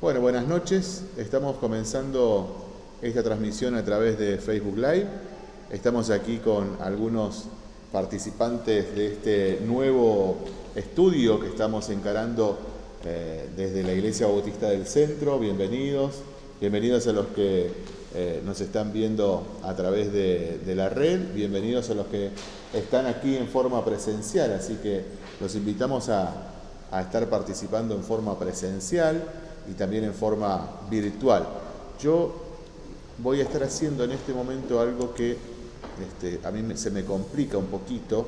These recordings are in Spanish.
Bueno, buenas noches. Estamos comenzando esta transmisión a través de Facebook Live. Estamos aquí con algunos participantes de este nuevo estudio que estamos encarando eh, desde la Iglesia Bautista del Centro. Bienvenidos. Bienvenidos a los que eh, nos están viendo a través de, la red. Bienvenidos a los que están aquí en forma presencial. Así que los invitamos a, a estar participando en forma presencial y también en forma virtual. Yo voy a estar haciendo en este momento algo que este, a mí se me complica un poquito,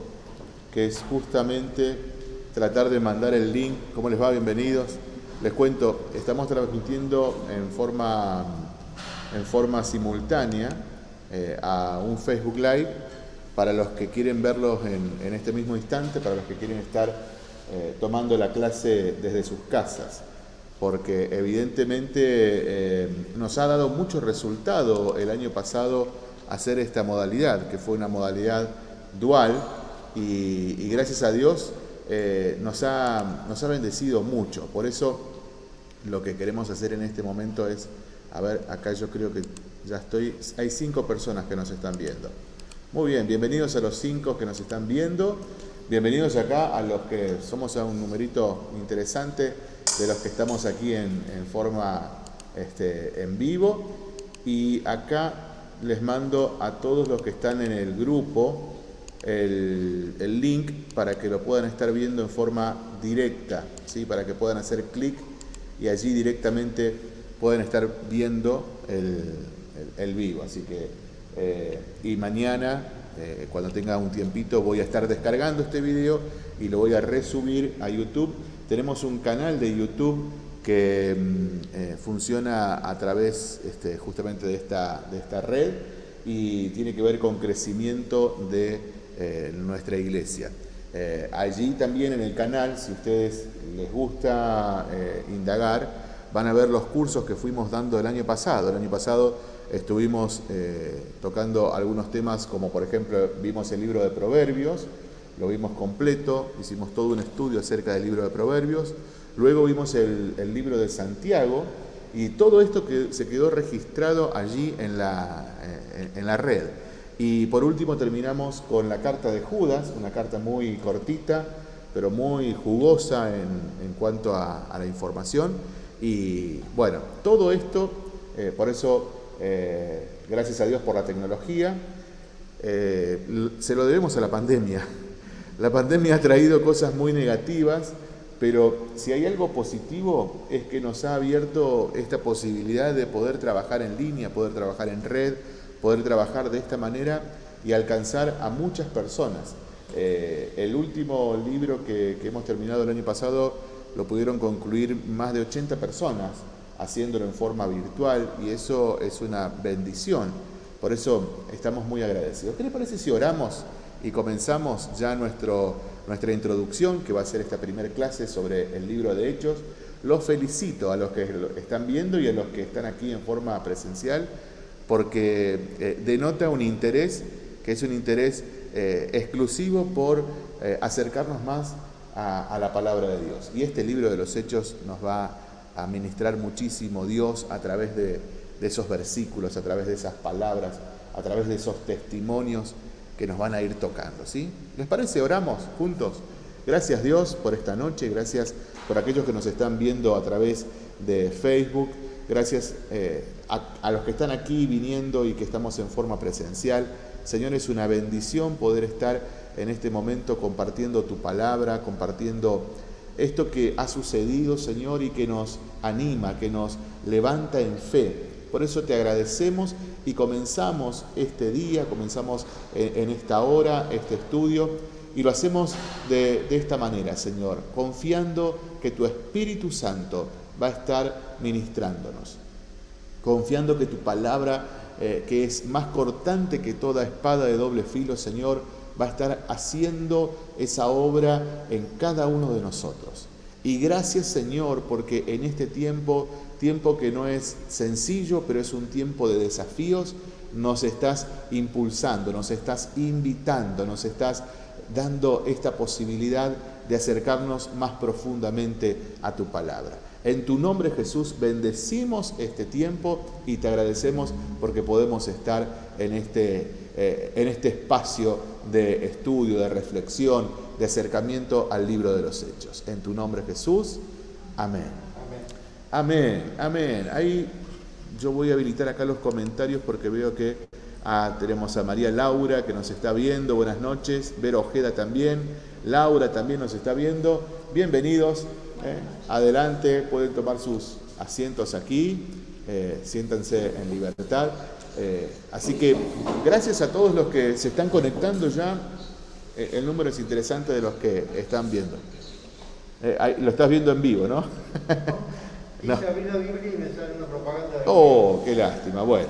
que es justamente tratar de mandar el link. ¿Cómo les va? Bienvenidos. Les cuento, estamos transmitiendo en forma, en forma simultánea eh, a un Facebook Live para los que quieren verlos en, este mismo instante, para los que quieren estar eh, tomando la clase desde sus casas porque evidentemente eh, nos ha dado mucho resultado el año pasado hacer esta modalidad, que fue una modalidad dual y, gracias a Dios eh, nos, ha, nos ha bendecido mucho. Por eso lo que queremos hacer en este momento es, a ver, acá yo creo que ya estoy, hay cinco personas que nos están viendo. Muy bien, bienvenidos a los cinco que nos están viendo, bienvenidos acá a los que somos a un numerito interesante de los que estamos aquí en, forma este, en vivo. Y acá les mando a todos los que están en el grupo el, link para que lo puedan estar viendo en forma directa, ¿sí? para que puedan hacer clic y allí directamente pueden estar viendo el, vivo. Así que, eh, y mañana, eh, cuando tenga un tiempito, voy a estar descargando este video y lo voy a resubir a YouTube tenemos un canal de YouTube que mm, eh, funciona a través este, justamente de esta, de esta red y tiene que ver con crecimiento de eh, nuestra iglesia. Allí también en el canal, si ustedes les gusta indagar, van a ver los cursos que fuimos dando el año pasado. El año pasado estuvimos tocando algunos temas como por ejemplo vimos el libro de Proverbios, lo vimos completo, hicimos todo un estudio acerca del libro de Proverbios, luego vimos el, libro de Santiago y todo esto que se quedó registrado allí en la, eh, en la red. Y por último terminamos con la carta de Judas, una carta muy cortita, pero muy jugosa en, cuanto a, la información. Y bueno, todo esto, eh, por eso, eh, gracias a Dios por la tecnología, se lo debemos a la pandemia. La pandemia ha traído cosas muy negativas, pero si hay algo positivo es que nos ha abierto esta posibilidad de poder trabajar en línea, poder trabajar en red, poder trabajar de esta manera y alcanzar a muchas personas. Eh, el último libro que hemos terminado el año pasado lo pudieron concluir más de 80 personas haciéndolo en forma virtual y eso es una bendición. Por eso estamos muy agradecidos. ¿Qué le parece si oramos? y comenzamos ya nuestro, nuestra introducción, que va a ser esta primera clase sobre el libro de Hechos. Los felicito a los que están viendo y a los que están aquí en forma presencial, porque eh, denota un interés que es un interés eh, exclusivo por eh, acercarnos más a, la palabra de Dios. Y este libro de los Hechos nos va a ministrar muchísimo Dios a través de, de esos versículos, a través de esas palabras, a través de esos testimonios que nos van a ir tocando. ¿sí? ¿Les parece? Oramos juntos. Gracias Dios por esta noche, gracias por aquellos que nos están viendo a través de Facebook, gracias eh, a, los que están aquí viniendo y que estamos en forma presencial. Señor, es una bendición poder estar en este momento compartiendo tu palabra, compartiendo esto que ha sucedido, Señor, y que nos anima, que nos levanta en fe. Por eso te agradecemos y comenzamos este día, comenzamos en, esta hora, este estudio, y lo hacemos de, esta manera, Señor, confiando que tu Espíritu Santo va a estar ministrándonos, confiando que tu palabra, eh, que es más cortante que toda espada de doble filo, Señor, va a estar haciendo esa obra en cada uno de nosotros. Y gracias Señor, porque en este tiempo tiempo que no es sencillo, pero es un tiempo de desafíos, nos estás impulsando, nos estás invitando, nos estás dando esta posibilidad de acercarnos más profundamente a tu palabra. En tu nombre Jesús bendecimos este tiempo y te agradecemos porque podemos estar en este, eh, en este espacio de estudio, de reflexión, de acercamiento al libro de los hechos. En tu nombre Jesús, amén. Amén, amén. Ahí yo voy a habilitar acá los comentarios porque veo que ah, tenemos a María Laura que nos está viendo. Buenas noches. Vero Ojeda también. Laura también nos está viendo. Bienvenidos. ¿eh? Adelante, pueden tomar sus asientos aquí, eh, siéntanse en libertad. Eh, así que gracias a todos los que se están conectando ya, el número es interesante de los que están viendo. lo estás viendo en vivo, ¿no? no. Oh, qué lástima. Bueno,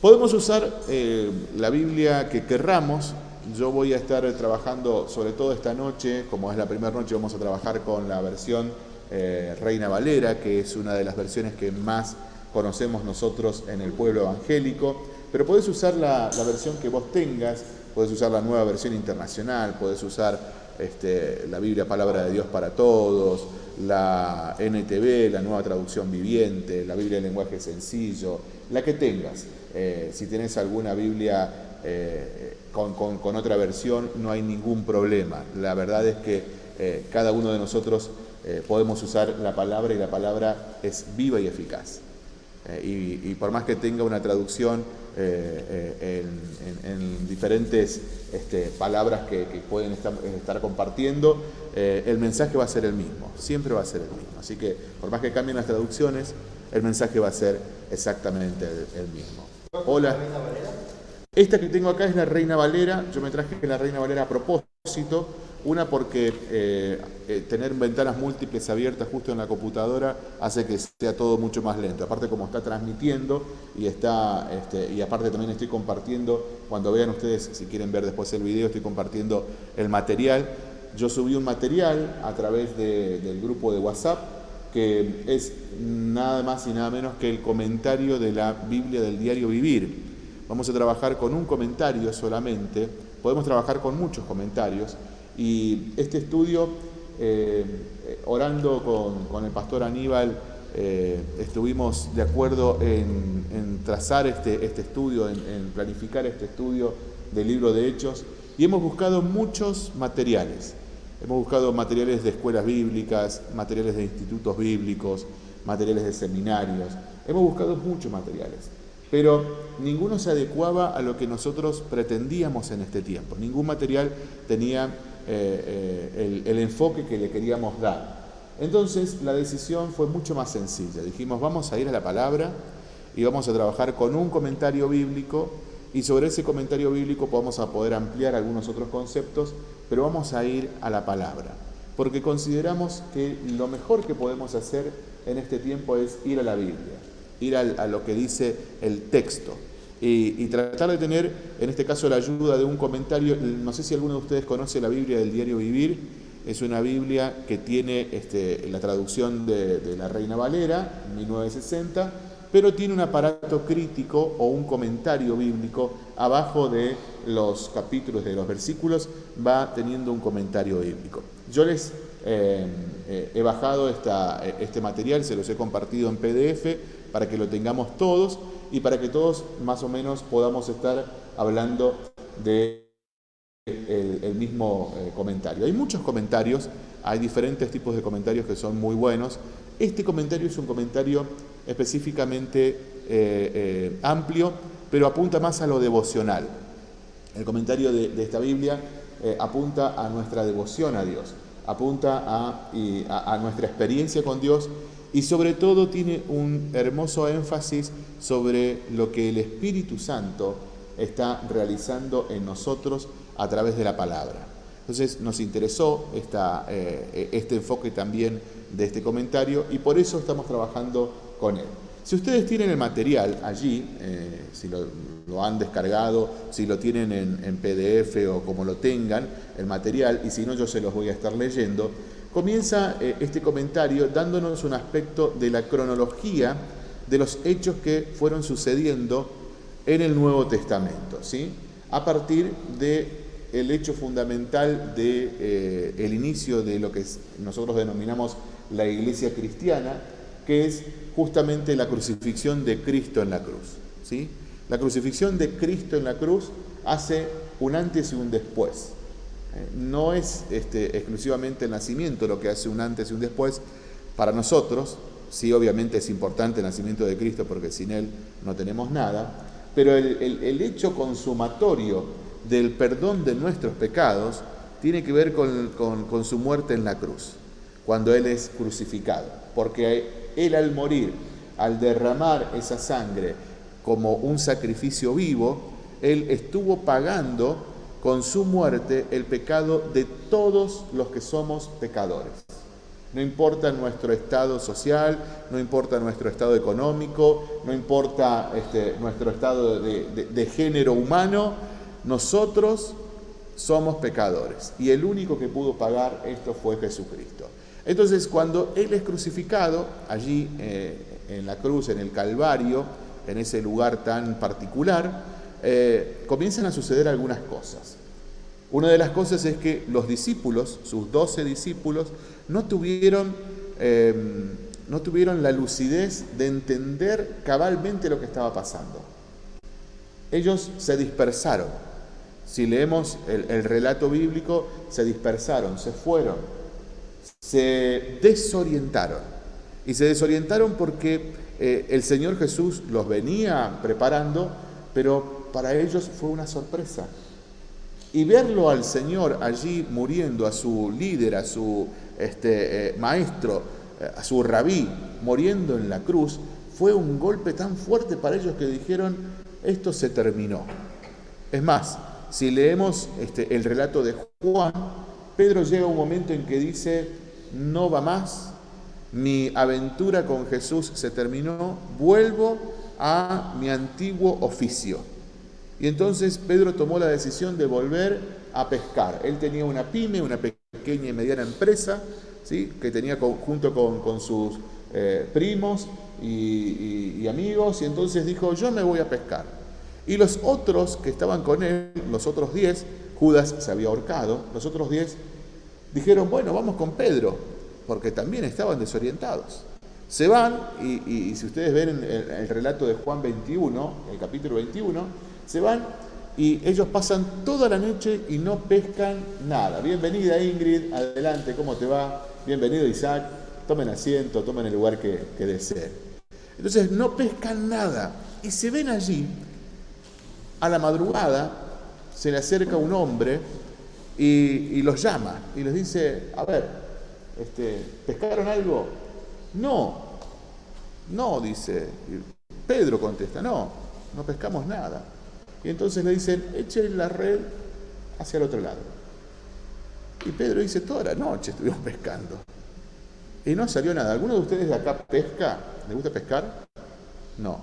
podemos usar la Biblia que querramos, yo voy a estar trabajando, sobre todo esta noche, como es la primera noche, vamos a trabajar con la versión eh, Reina Valera, que es una de las versiones que más conocemos nosotros en el pueblo evangélico, pero puedes usar la, versión que vos tengas, puedes usar la nueva versión internacional, puedes usar este, la Biblia Palabra de Dios para Todos, la NTV, la nueva traducción viviente, la Biblia de lenguaje sencillo, la que tengas. Eh, si tenés alguna Biblia eh, con, otra versión no hay ningún problema. La verdad es que eh, cada uno de nosotros eh, podemos usar la palabra y la palabra es viva y eficaz. Y, por más que tenga una traducción en, diferentes este, palabras que, pueden estar, compartiendo, el mensaje va a ser el mismo, siempre va a ser el mismo. Así que por más que cambien las traducciones, el mensaje va a ser exactamente el, el mismo. Hola. Esta que tengo acá es la Reina Valera. Yo me traje la Reina Valera a propósito. Una porque eh, eh, tener ventanas múltiples abiertas justo en la computadora hace que sea todo mucho más lento. Aparte como está transmitiendo y está este, y aparte también estoy compartiendo, cuando vean ustedes, si quieren ver después el video, estoy compartiendo el material. Yo subí un material a través del grupo de WhatsApp que es nada más y nada menos que el comentario de la Biblia del diario Vivir Vamos a trabajar con un comentario solamente, podemos trabajar con muchos comentarios y este estudio, eh, orando con, el pastor Aníbal, eh, estuvimos de acuerdo en, trazar este, este estudio, en, planificar este estudio del libro de Hechos y hemos buscado muchos materiales. Hemos buscado materiales de escuelas bíblicas, materiales de institutos bíblicos, materiales de seminarios. Hemos buscado muchos materiales pero ninguno se adecuaba a lo que nosotros pretendíamos en este tiempo. Ningún material tenía eh, eh, el, enfoque que le queríamos dar. Entonces la decisión fue mucho más sencilla. Dijimos, vamos a ir a la palabra y vamos a trabajar con un comentario bíblico y sobre ese comentario bíblico vamos a poder ampliar algunos otros conceptos, pero vamos a ir a la palabra, porque consideramos que lo mejor que podemos hacer en este tiempo es ir a la Biblia ir a, lo que dice el texto. Y, tratar de tener, en este caso, la ayuda de un comentario. No sé si alguno de ustedes conoce la Biblia del Diario Vivir. Es una Biblia que tiene este, la traducción de, la Reina Valera, 1960, pero tiene un aparato crítico o un comentario bíblico abajo de los capítulos, de los versículos, va teniendo un comentario bíblico. Yo les eh, eh, he bajado esta, este material, se los he compartido en PDF para que lo tengamos todos y para que todos más o menos podamos estar hablando de el, mismo eh, comentario. Hay muchos comentarios, hay diferentes tipos de comentarios que son muy buenos. Este comentario es un comentario específicamente eh, eh, amplio, pero apunta más a lo devocional. El comentario de, esta Biblia apunta a nuestra devoción a Dios, apunta a nuestra experiencia con Dios y sobre todo tiene un hermoso énfasis sobre lo que el Espíritu Santo está realizando en nosotros a través de la palabra. Entonces nos interesó eh, este enfoque también de este comentario y por eso estamos trabajando con él. Si ustedes tienen el material allí, eh, si lo, han descargado, si lo tienen en, en PDF o como lo tengan, el material, y si no yo se los voy a estar leyendo, comienza eh, este comentario dándonos un aspecto de la cronología de los hechos que fueron sucediendo en el Nuevo Testamento, ¿sí? a partir de el hecho fundamental del de, el inicio de lo que nosotros denominamos la iglesia cristiana, que es justamente la crucifixión de Cristo en la cruz. ¿sí? La crucifixión de Cristo en la cruz hace un antes y un después. Eh, no es este, exclusivamente el nacimiento lo que hace un antes y un después para nosotros, sí obviamente es importante el nacimiento de Cristo porque sin Él no tenemos nada, pero el, hecho consumatorio del perdón de nuestros pecados tiene que ver con, su muerte en la cruz, cuando Él es crucificado, porque Él al morir, al derramar esa sangre como un sacrificio vivo, Él estuvo pagando con su muerte el pecado de todos los que somos pecadores. No importa nuestro estado social, no importa nuestro estado económico, no importa este, nuestro estado de, género humano, nosotros somos pecadores. Y el único que pudo pagar esto fue Jesucristo. Entonces, cuando Él es crucificado, allí eh, en la cruz, en el Calvario, en ese lugar tan particular, eh, comienzan a suceder algunas cosas. Una de las cosas es que los discípulos, sus doce discípulos, no tuvieron, em, no tuvieron la lucidez de entender cabalmente lo que estaba pasando. Ellos se dispersaron. Si leemos el, relato bíblico, se dispersaron, se fueron, se desorientaron. Y se desorientaron porque eh, el Señor Jesús los venía preparando, pero para ellos fue una sorpresa. Y verlo al Señor allí muriendo, a su líder, a su este, eh, maestro, eh, a su rabí, muriendo en la cruz, fue un golpe tan fuerte para ellos que dijeron, esto se terminó. Es más, si leemos este, el relato de Juan, Pedro llega a un momento en que dice, no va más, mi aventura con Jesús se terminó, vuelvo a mi antiguo oficio. Y entonces Pedro tomó la decisión de volver a pescar. Él tenía una pyme, una pequeña y mediana empresa, ¿sí? que tenía junto con, sus eh, primos y, amigos, y entonces dijo, yo me voy a pescar. Y los otros que estaban con él, los otros diez, Judas se había ahorcado, los otros diez dijeron, bueno, vamos con Pedro, porque también estaban desorientados. Se van, y, si ustedes ven el, el relato de Juan 21, el capítulo 21, se van y ellos pasan toda la noche y no pescan nada. Bienvenida Ingrid, adelante, ¿cómo te va? Bienvenido Isaac, tomen asiento, tomen el lugar que, deseen. Entonces no pescan nada y se ven allí, a la madrugada, se le acerca un hombre y, los llama y les dice, a ver, este, ¿pescaron algo? No, no, dice. Pedro contesta, no, no pescamos nada. Entonces le dicen, echen la red hacia el otro lado. Y Pedro dice, toda la noche estuvimos pescando. Y no salió nada. ¿Alguno de ustedes de acá pesca? ¿Le gusta pescar? No.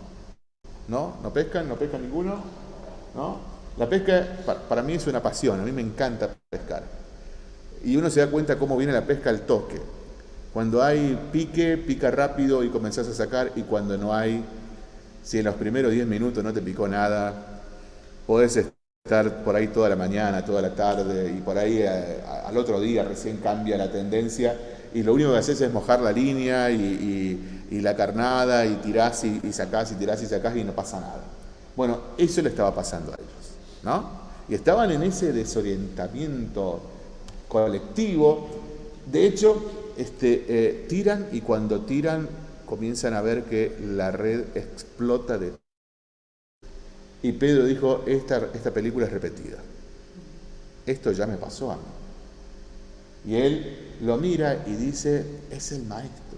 ¿No? ¿No pescan? ¿No pescan ninguno? ¿No? La pesca para mí es una pasión, a mí me encanta pescar. Y uno se da cuenta cómo viene la pesca al toque. Cuando hay pique, pica rápido y comenzás a sacar, y cuando no hay, si en los primeros 10 minutos no te picó nada, podés estar por ahí toda la mañana, toda la tarde y por ahí eh, al otro día recién cambia la tendencia y lo único que haces es mojar la línea y, la carnada y tirás y, sacás y tirás y sacás y no pasa nada. Bueno, eso le estaba pasando a ellos, ¿no? Y estaban en ese desorientamiento colectivo. De hecho, este, eh, tiran y cuando tiran comienzan a ver que la red explota de y Pedro dijo, esta, esta película es repetida. Esto ya me pasó a mí. Y él lo mira y dice, es el maestro.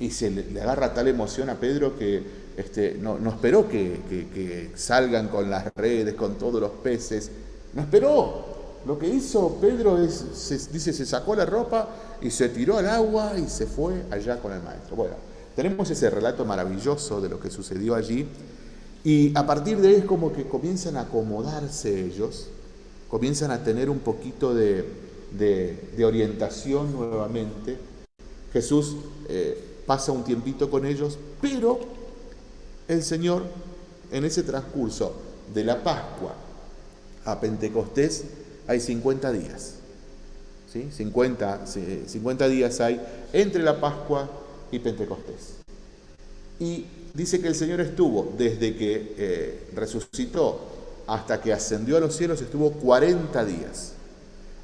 Y se le, agarra tal emoción a Pedro que este, no, esperó que, salgan con las redes, con todos los peces. No esperó. Lo que hizo Pedro es, dice, se sacó la ropa y se tiró al agua y se fue allá con el maestro. Bueno, tenemos ese relato maravilloso de lo que sucedió allí y a partir de ahí es como que comienzan a acomodarse ellos, comienzan a tener un poquito de, orientación nuevamente. Jesús eh, pasa un tiempito con ellos, pero el Señor en ese transcurso de la Pascua a Pentecostés hay 50 días. ¿sí? 50, 50 días hay entre la Pascua y Pentecostés. Y dice que el Señor estuvo desde que eh, resucitó hasta que ascendió a los cielos, estuvo 40 días.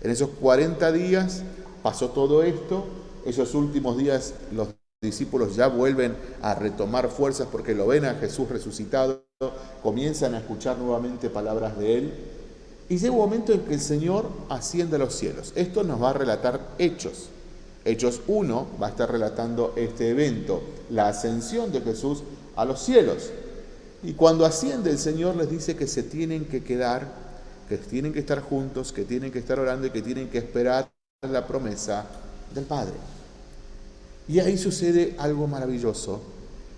En esos 40 días pasó todo esto, esos últimos días los discípulos ya vuelven a retomar fuerzas porque lo ven a Jesús resucitado, comienzan a escuchar nuevamente palabras de Él y llega un momento en que el Señor asciende a los cielos. Esto nos va a relatar Hechos. Hechos 1 va a estar relatando este evento, la ascensión de Jesús a los cielos. Y cuando asciende el Señor les dice que se tienen que quedar, que tienen que estar juntos, que tienen que estar orando y que tienen que esperar la promesa del Padre. Y ahí sucede algo maravilloso.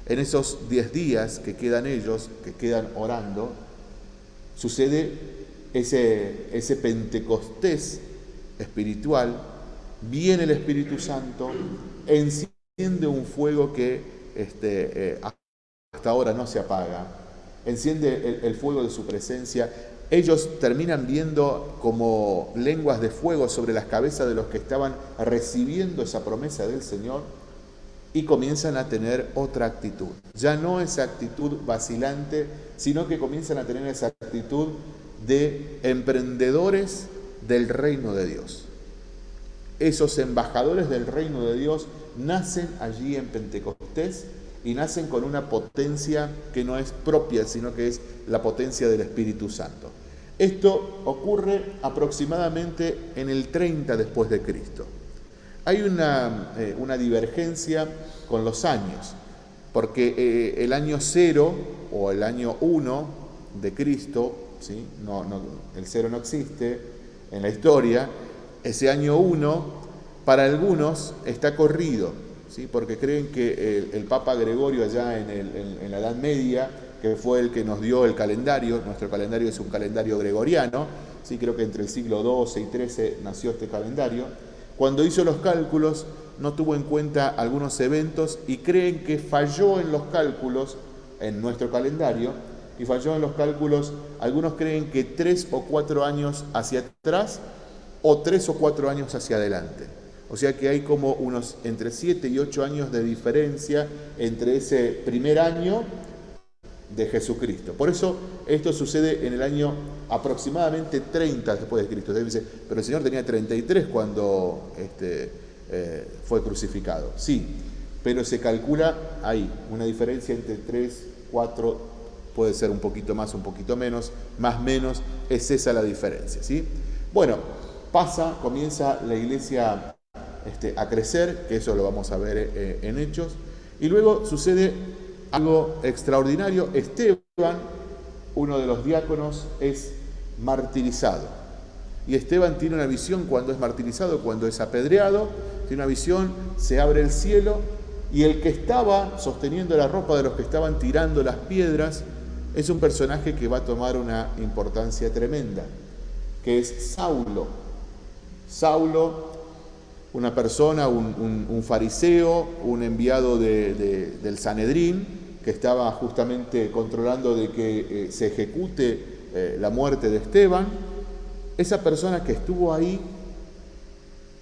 En esos 10 días que quedan ellos, que quedan orando, sucede ese, ese Pentecostés espiritual, viene el Espíritu Santo, enciende un fuego que este, eh, hasta ahora no se apaga, enciende el, el fuego de su presencia. Ellos terminan viendo como lenguas de fuego sobre las cabezas de los que estaban recibiendo esa promesa del Señor y comienzan a tener otra actitud. Ya no esa actitud vacilante, sino que comienzan a tener esa actitud de emprendedores del reino de Dios. Esos embajadores del reino de Dios nacen allí en Pentecostés y nacen con una potencia que no es propia, sino que es la potencia del Espíritu Santo. Esto ocurre aproximadamente en el 30 después de Cristo. Hay una, eh, una divergencia con los años, porque eh, el año 0 o el año 1 de Cristo no, el cero no existe en la historia. Ese año 1, para algunos, está corrido, ¿sí? porque creen que el, Papa Gregorio allá en, la Edad Media, que fue el que nos dio el calendario, nuestro calendario es un calendario gregoriano, ¿sí? creo que entre el siglo XII y XIII nació este calendario, cuando hizo los cálculos no tuvo en cuenta algunos eventos y creen que falló en los cálculos en nuestro calendario y falló en los cálculos. Algunos creen que tres o cuatro años hacia atrás o tres o cuatro años hacia adelante. O sea que hay como unos entre siete y ocho años de diferencia entre ese primer año de Jesucristo. Por eso esto sucede en el año aproximadamente 30 después de Cristo. pero el Señor tenía 33 cuando este, eh, fue crucificado. Sí, pero se calcula ahí una diferencia entre 3, 4, puede ser un poquito más, un poquito menos, más menos, es esa la diferencia. ¿sí? Bueno, pasa, comienza la iglesia este, a crecer, que eso lo vamos a ver eh, en Hechos, y luego sucede algo extraordinario, Esteban, uno de los diáconos, es martirizado. Y Esteban tiene una visión cuando es martirizado, cuando es apedreado, tiene una visión, se abre el cielo y el que estaba sosteniendo la ropa de los que estaban tirando las piedras es un personaje que va a tomar una importancia tremenda, que es Saulo. Saulo, una persona, un, fariseo, un enviado del Sanedrín, que estaba justamente controlando de que eh, se ejecute eh, la muerte de Esteban. Esa persona que estuvo ahí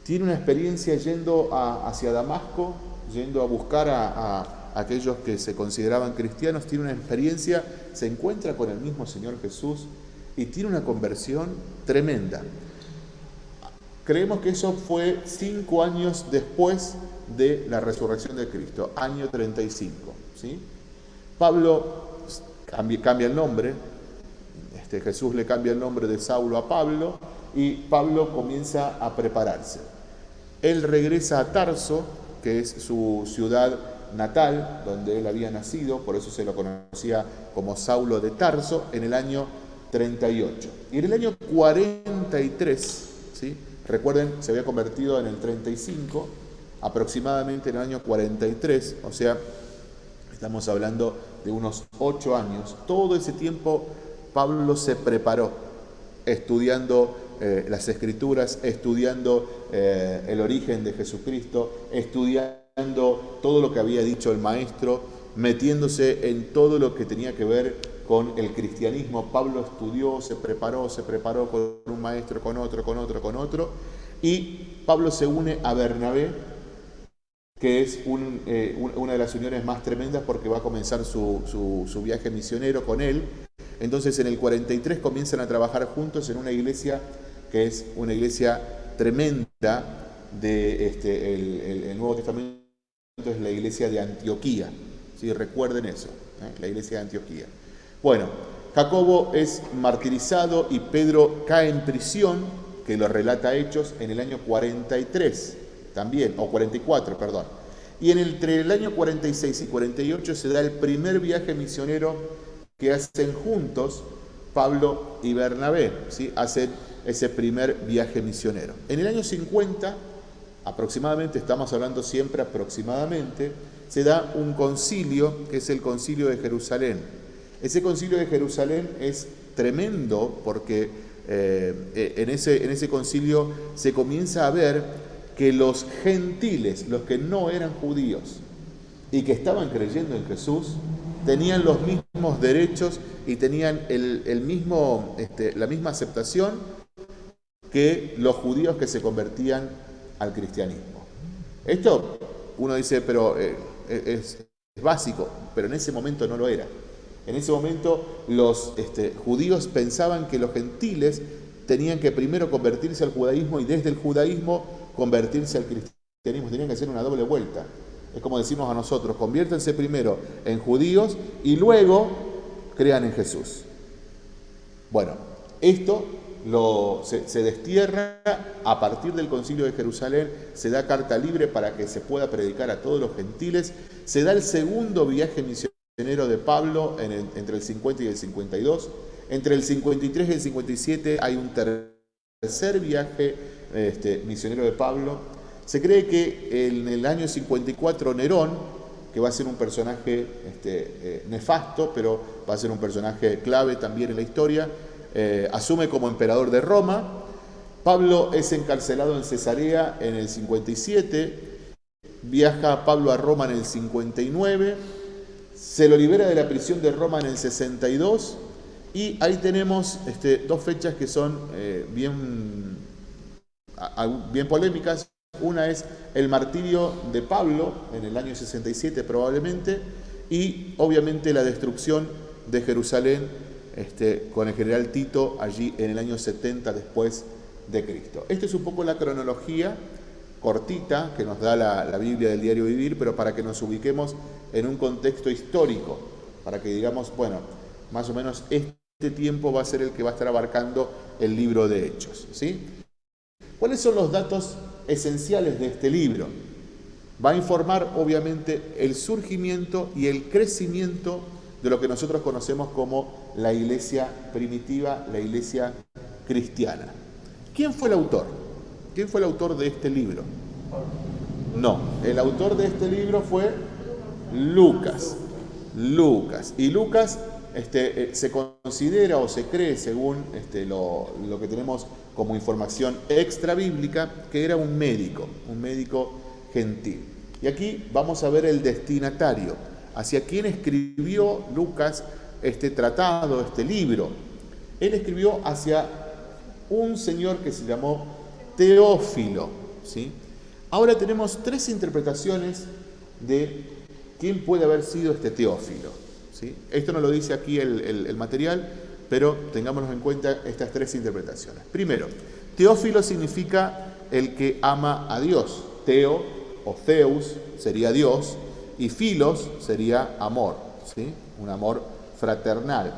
tiene una experiencia yendo hacia Damasco, yendo a buscar a aquellos que se consideraban cristianos, tiene una experiencia, se encuentra con el mismo Señor Jesús y tiene una conversión tremenda. Creemos que eso fue cinco años después de la resurrección de Cristo, año 35. ¿sí? Pablo cambia, el nombre, este, Jesús le cambia el nombre de Saulo a Pablo y Pablo comienza a prepararse. Él regresa a Tarso, que es su ciudad natal, donde él había nacido, por eso se lo conocía como Saulo de Tarso, en el año 38. Y en el año 43, ¿sí? Recuerden, se había convertido en el 35, aproximadamente en el año 43, o sea, estamos hablando de unos 8 años. Todo ese tiempo Pablo se preparó estudiando eh, las escrituras, estudiando eh, el origen de Jesucristo, estudiando todo lo que había dicho el maestro, metiéndose en todo lo que tenía que ver con el cristianismo. Pablo estudió, se preparó, se preparó con un maestro, con otro, con otro, con otro. Y Pablo se une a Bernabé, que es eh, una de las uniones más tremendas porque va a comenzar su, su viaje misionero con él. Entonces en el 43 comienzan a trabajar juntos en una iglesia que es una iglesia tremenda de este, el, Nuevo Testamento es la iglesia de Antioquía. ¿sí? Recuerden eso, ¿eh? la iglesia de Antioquía. Bueno, Jacobo es martirizado y Pedro cae en prisión, que lo relata Hechos, en el año 43 también, o 44, perdón. Y en entre el año 46 y 48 se da el primer viaje misionero que hacen juntos Pablo y Bernabé, hacen ese primer viaje misionero. En el año 50 aproximadamente, estamos hablando siempre aproximadamente, se da un concilio que es el concilio de Jerusalén. Ese concilio de Jerusalén es tremendo porque eh, en, ese, en ese concilio se comienza a ver que los gentiles, los que no eran judíos y que estaban creyendo en Jesús, tenían los mismos derechos y tenían el, mismo, este, la misma aceptación que los judíos que se convertían al cristianismo. Esto uno dice, pero eh, es, básico, pero en ese momento no lo era. En ese momento los este, judíos pensaban que los gentiles tenían que primero convertirse al judaísmo y desde el judaísmo convertirse al cristianismo. Tenían que hacer una doble vuelta. Es como decimos a nosotros, conviértanse primero en judíos y luego crean en Jesús. Bueno, esto se, destierra a partir del concilio de Jerusalén, se da carta libre para que se pueda predicar a todos los gentiles, se da el segundo viaje misionero de Pablo entre el 50 y el 52, entre el 53 y el 57 hay un tercer viaje este, misionero de Pablo, se cree que en el año 54 Nerón, que va a ser un personaje este, eh, nefasto, pero va a ser un personaje clave también en la historia, eh, asume como emperador de Roma. Pablo es encarcelado en Cesarea en el 57, viaja Pablo a Roma en el 59, se lo libera de la prisión de Roma en el 62 y ahí tenemos este, dos fechas que son eh, bien, bien polémicas. Una es el martirio de Pablo en el año 67 probablemente y obviamente la destrucción de Jerusalén este, con el general Tito allí en el año 70 después de Cristo. Esta es un poco la cronología cortita que nos da la, Biblia del diario vivir, pero para que nos ubiquemos en un contexto histórico, para que digamos, bueno, más o menos este tiempo va a ser el que va a estar abarcando el libro de Hechos. ¿sí? ¿Cuáles son los datos esenciales de este libro? Va a informar obviamente el surgimiento y el crecimiento de lo que nosotros conocemos como la iglesia primitiva, la iglesia cristiana. ¿Quién fue el autor? ¿Quién fue el autor de este libro? No, el autor de este libro fue Lucas. Lucas. Y Lucas este, eh, se considera o se cree, según este, lo, lo, que tenemos como información extra bíblica, que era un médico, un médico gentil. Y aquí vamos a ver el destinatario, hacia quién escribió Lucas este tratado, este libro. Él escribió hacia un señor que se llamó Teófilo. ¿sí? Ahora tenemos tres interpretaciones de quién puede haber sido este Teófilo. ¿sí? Esto no lo dice aquí el, material, pero tengámonos en cuenta estas tres interpretaciones. Primero, Teófilo significa el que ama a Dios. Teo o Zeus sería Dios y Filos sería amor, ¿sí? un amor fraternal.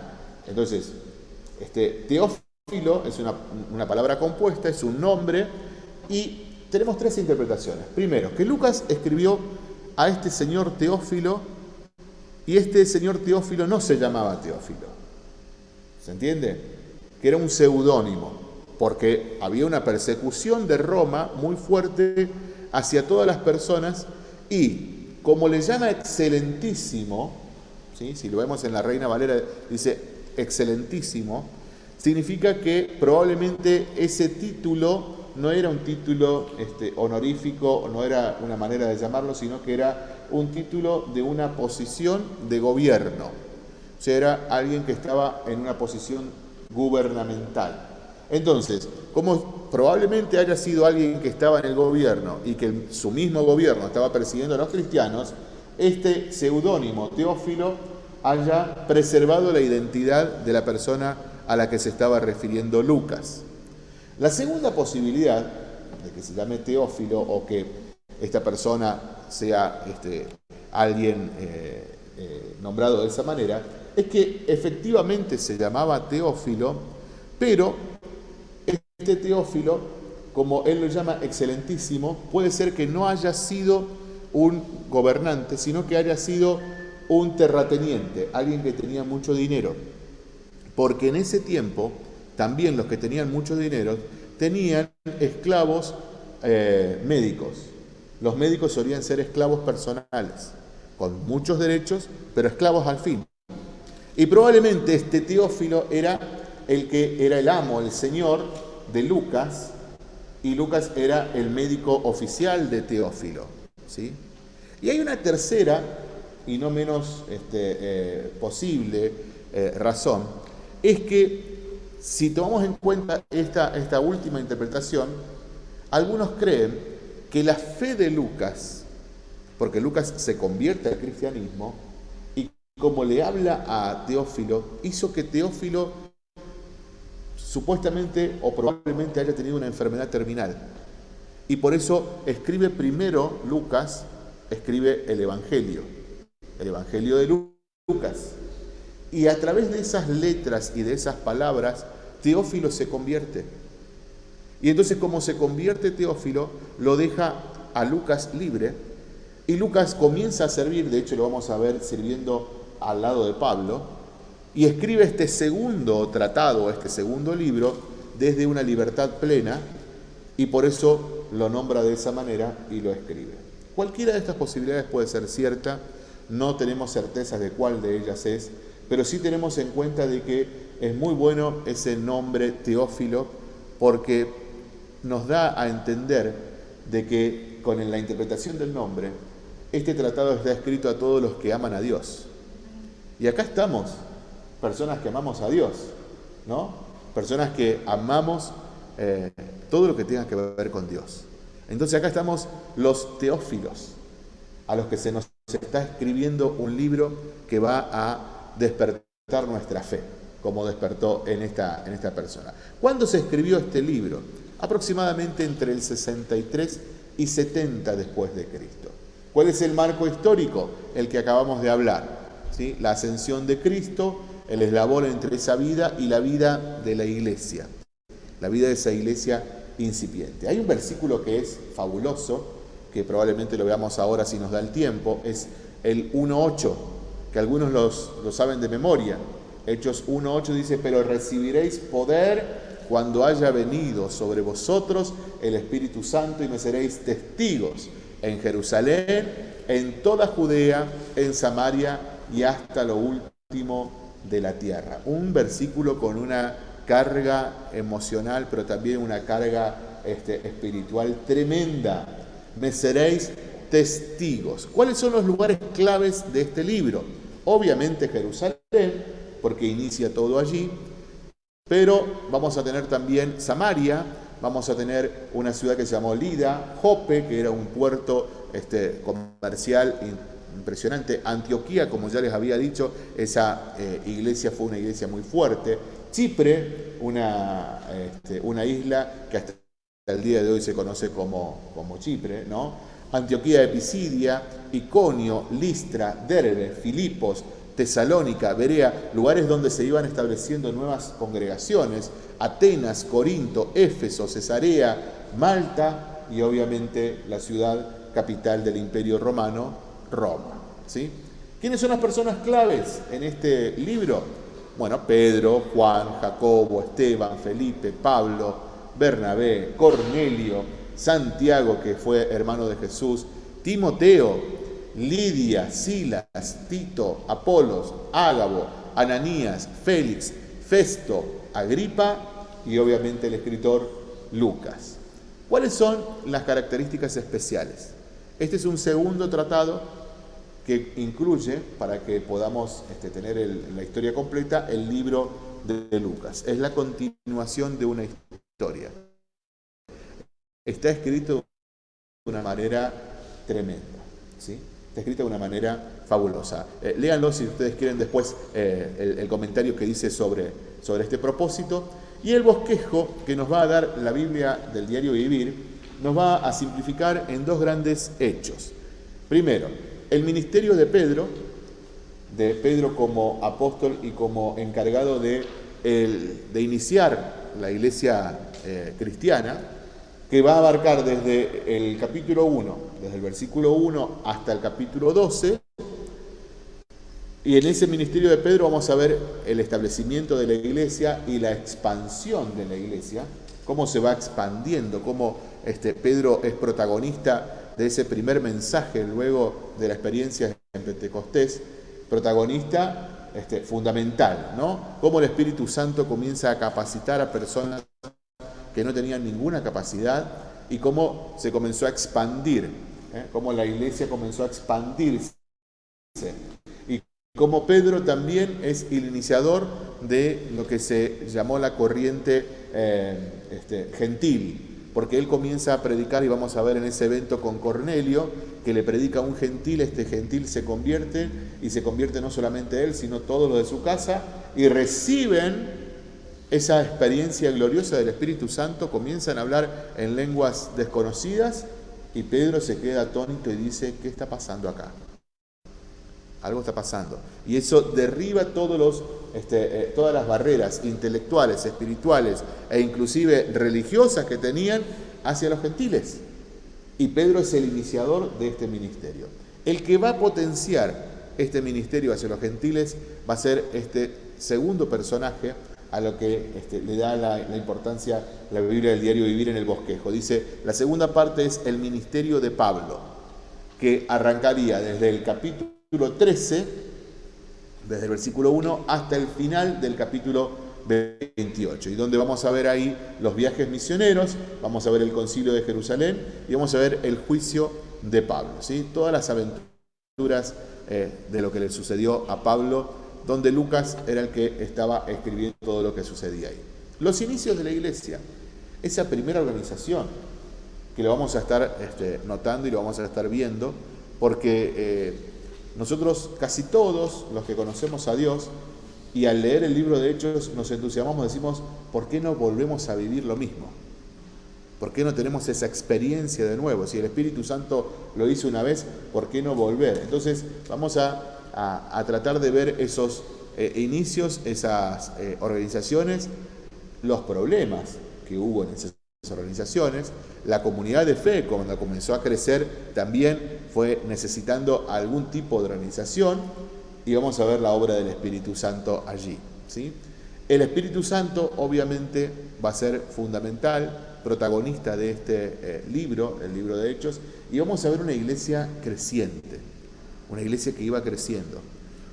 Entonces, este, Teófilo es una, palabra compuesta, es un nombre, y tenemos tres interpretaciones. Primero, que Lucas escribió a este señor Teófilo, y este señor Teófilo no se llamaba Teófilo. ¿Se entiende? Que era un seudónimo, porque había una persecución de Roma muy fuerte hacia todas las personas, y como le llama excelentísimo, si lo vemos en la Reina Valera, dice excelentísimo, significa que probablemente ese título no era un título este, honorífico, no era una manera de llamarlo, sino que era un título de una posición de gobierno. sea, era alguien que estaba en una posición gubernamental. Entonces, como probablemente haya sido alguien que estaba en el gobierno y que su mismo gobierno estaba persiguiendo a los cristianos, este seudónimo Teófilo haya preservado la identidad de la persona a la que se estaba refiriendo Lucas. La segunda posibilidad de que se llame Teófilo o que esta persona sea este, alguien eh, eh, nombrado de esa manera, es que efectivamente se llamaba Teófilo, pero este Teófilo, como él lo llama excelentísimo, puede ser que no haya sido un gobernante, sino que haya sido un terrateniente, alguien que tenía mucho dinero. Porque en ese tiempo, también los que tenían mucho dinero tenían esclavos eh, médicos. Los médicos solían ser esclavos personales, con muchos derechos, pero esclavos al fin. Y probablemente este Teófilo era el que era el amo, el señor de Lucas, y Lucas era el médico oficial de Teófilo. ¿sí? Y hay una tercera y no menos este, eh, posible eh, razón, es que si tomamos en cuenta esta, esta última interpretación, algunos creen que la fe de Lucas, porque Lucas se convierte al cristianismo, y como le habla a Teófilo, hizo que Teófilo supuestamente o probablemente haya tenido una enfermedad terminal. Y por eso escribe primero Lucas, escribe el Evangelio el Evangelio de Lucas. Y a través de esas letras y de esas palabras, Teófilo se convierte. Y entonces como se convierte Teófilo, lo deja a Lucas libre y Lucas comienza a servir, de hecho lo vamos a ver sirviendo al lado de Pablo, y escribe este segundo tratado, este segundo libro, desde una libertad plena, y por eso lo nombra de esa manera y lo escribe. Cualquiera de estas posibilidades puede ser cierta, no tenemos certeza de cuál de ellas es, pero sí tenemos en cuenta de que es muy bueno ese nombre Teófilo porque nos da a entender de que con la interpretación del nombre, este tratado está escrito a todos los que aman a Dios. Y acá estamos, personas que amamos a Dios, ¿no? Personas que amamos eh, todo lo que tenga que ver con Dios. Entonces acá estamos los teófilos, a los que se nos está escribiendo un libro que va a despertar nuestra fe, como despertó en esta, en esta persona. ¿Cuándo se escribió este libro? Aproximadamente entre el 63 y 70 después de Cristo. ¿Cuál es el marco histórico? El que acabamos de hablar. ¿sí? La ascensión de Cristo, el eslabón entre esa vida y la vida de la iglesia. La vida de esa iglesia incipiente. Hay un versículo que es fabuloso, que probablemente lo veamos ahora si nos da el tiempo, es el 1.8, que algunos los, lo saben de memoria. Hechos 1.8 dice, pero recibiréis poder cuando haya venido sobre vosotros el Espíritu Santo y me seréis testigos en Jerusalén, en toda Judea, en Samaria y hasta lo último de la tierra. Un versículo con una carga emocional, pero también una carga este, espiritual tremenda me seréis testigos. ¿Cuáles son los lugares claves de este libro? Obviamente Jerusalén, porque inicia todo allí, pero vamos a tener también Samaria, vamos a tener una ciudad que se llamó Lida, Jope, que era un puerto este, comercial impresionante, Antioquía, como ya les había dicho, esa eh, iglesia fue una iglesia muy fuerte, Chipre, una, este, una isla que hasta el día de hoy se conoce como, como Chipre, ¿no? Antioquía de Pisidia, Iconio, Listra, Derbe, Filipos, Tesalónica, Berea, lugares donde se iban estableciendo nuevas congregaciones, Atenas, Corinto, Éfeso, Cesarea, Malta y obviamente la ciudad capital del Imperio Romano, Roma. ¿sí? ¿Quiénes son las personas claves en este libro? Bueno, Pedro, Juan, Jacobo, Esteban, Felipe, Pablo, Bernabé, Cornelio, Santiago, que fue hermano de Jesús, Timoteo, Lidia, Silas, Tito, Apolos, Ágabo, Ananías, Félix, Festo, Agripa y obviamente el escritor Lucas. ¿Cuáles son las características especiales? Este es un segundo tratado que incluye, para que podamos este, tener la historia completa, el libro de Lucas. Es la continuación de una historia. Está escrito de una manera tremenda. ¿sí? Está escrito de una manera fabulosa. Eh, léanlo si ustedes quieren después eh, el, comentario que dice sobre, sobre este propósito. Y el bosquejo que nos va a dar la Biblia del diario Vivir nos va a simplificar en dos grandes hechos. Primero, el ministerio de Pedro, de Pedro como apóstol y como encargado de, de iniciar la iglesia eh, cristiana, que va a abarcar desde el capítulo 1, desde el versículo 1 hasta el capítulo 12. Y en ese ministerio de Pedro vamos a ver el establecimiento de la iglesia y la expansión de la iglesia, cómo se va expandiendo, cómo este, Pedro es protagonista de ese primer mensaje luego de la experiencia en Pentecostés, protagonista este, fundamental, ¿no? Cómo el Espíritu Santo comienza a capacitar a personas que no tenían ninguna capacidad y cómo se comenzó a expandir, ¿eh? cómo la iglesia comenzó a expandirse. Y cómo Pedro también es el iniciador de lo que se llamó la corriente eh, este, gentil, porque él comienza a predicar y vamos a ver en ese evento con Cornelio, que le predica a un gentil, este gentil se convierte y se convierte no solamente él, sino todo lo de su casa y reciben esa experiencia gloriosa del Espíritu Santo, comienzan a hablar en lenguas desconocidas y Pedro se queda atónito y dice, ¿qué está pasando acá? Algo está pasando. Y eso derriba todos los, este, eh, todas las barreras intelectuales, espirituales e inclusive religiosas que tenían hacia los gentiles. Y Pedro es el iniciador de este ministerio. El que va a potenciar este ministerio hacia los gentiles va a ser este segundo personaje a lo que este, le da la, importancia la Biblia del diario Vivir en el Bosquejo. Dice, la segunda parte es el ministerio de Pablo, que arrancaría desde el capítulo 13, desde el versículo 1 hasta el final del capítulo 28, y donde vamos a ver ahí los viajes misioneros, vamos a ver el concilio de Jerusalén y vamos a ver el juicio de Pablo, ¿sí? todas las aventuras eh, de lo que le sucedió a Pablo, donde Lucas era el que estaba escribiendo todo lo que sucedía ahí. Los inicios de la iglesia, esa primera organización, que lo vamos a estar este, notando y lo vamos a estar viendo, porque eh, nosotros casi todos los que conocemos a Dios y al leer el libro de Hechos nos entusiasmamos, decimos, ¿por qué no volvemos a vivir lo mismo? ¿Por qué no tenemos esa experiencia de nuevo? Si el Espíritu Santo lo hizo una vez, ¿por qué no volver? Entonces vamos a, tratar de ver esos eh, inicios, esas eh, organizaciones, los problemas que hubo en esas organizaciones. La comunidad de fe, cuando comenzó a crecer, también fue necesitando algún tipo de organización y vamos a ver la obra del Espíritu Santo allí. ¿sí? El Espíritu Santo obviamente va a ser fundamental, protagonista de este eh, libro, el libro de Hechos, y vamos a ver una iglesia creciente, una iglesia que iba creciendo,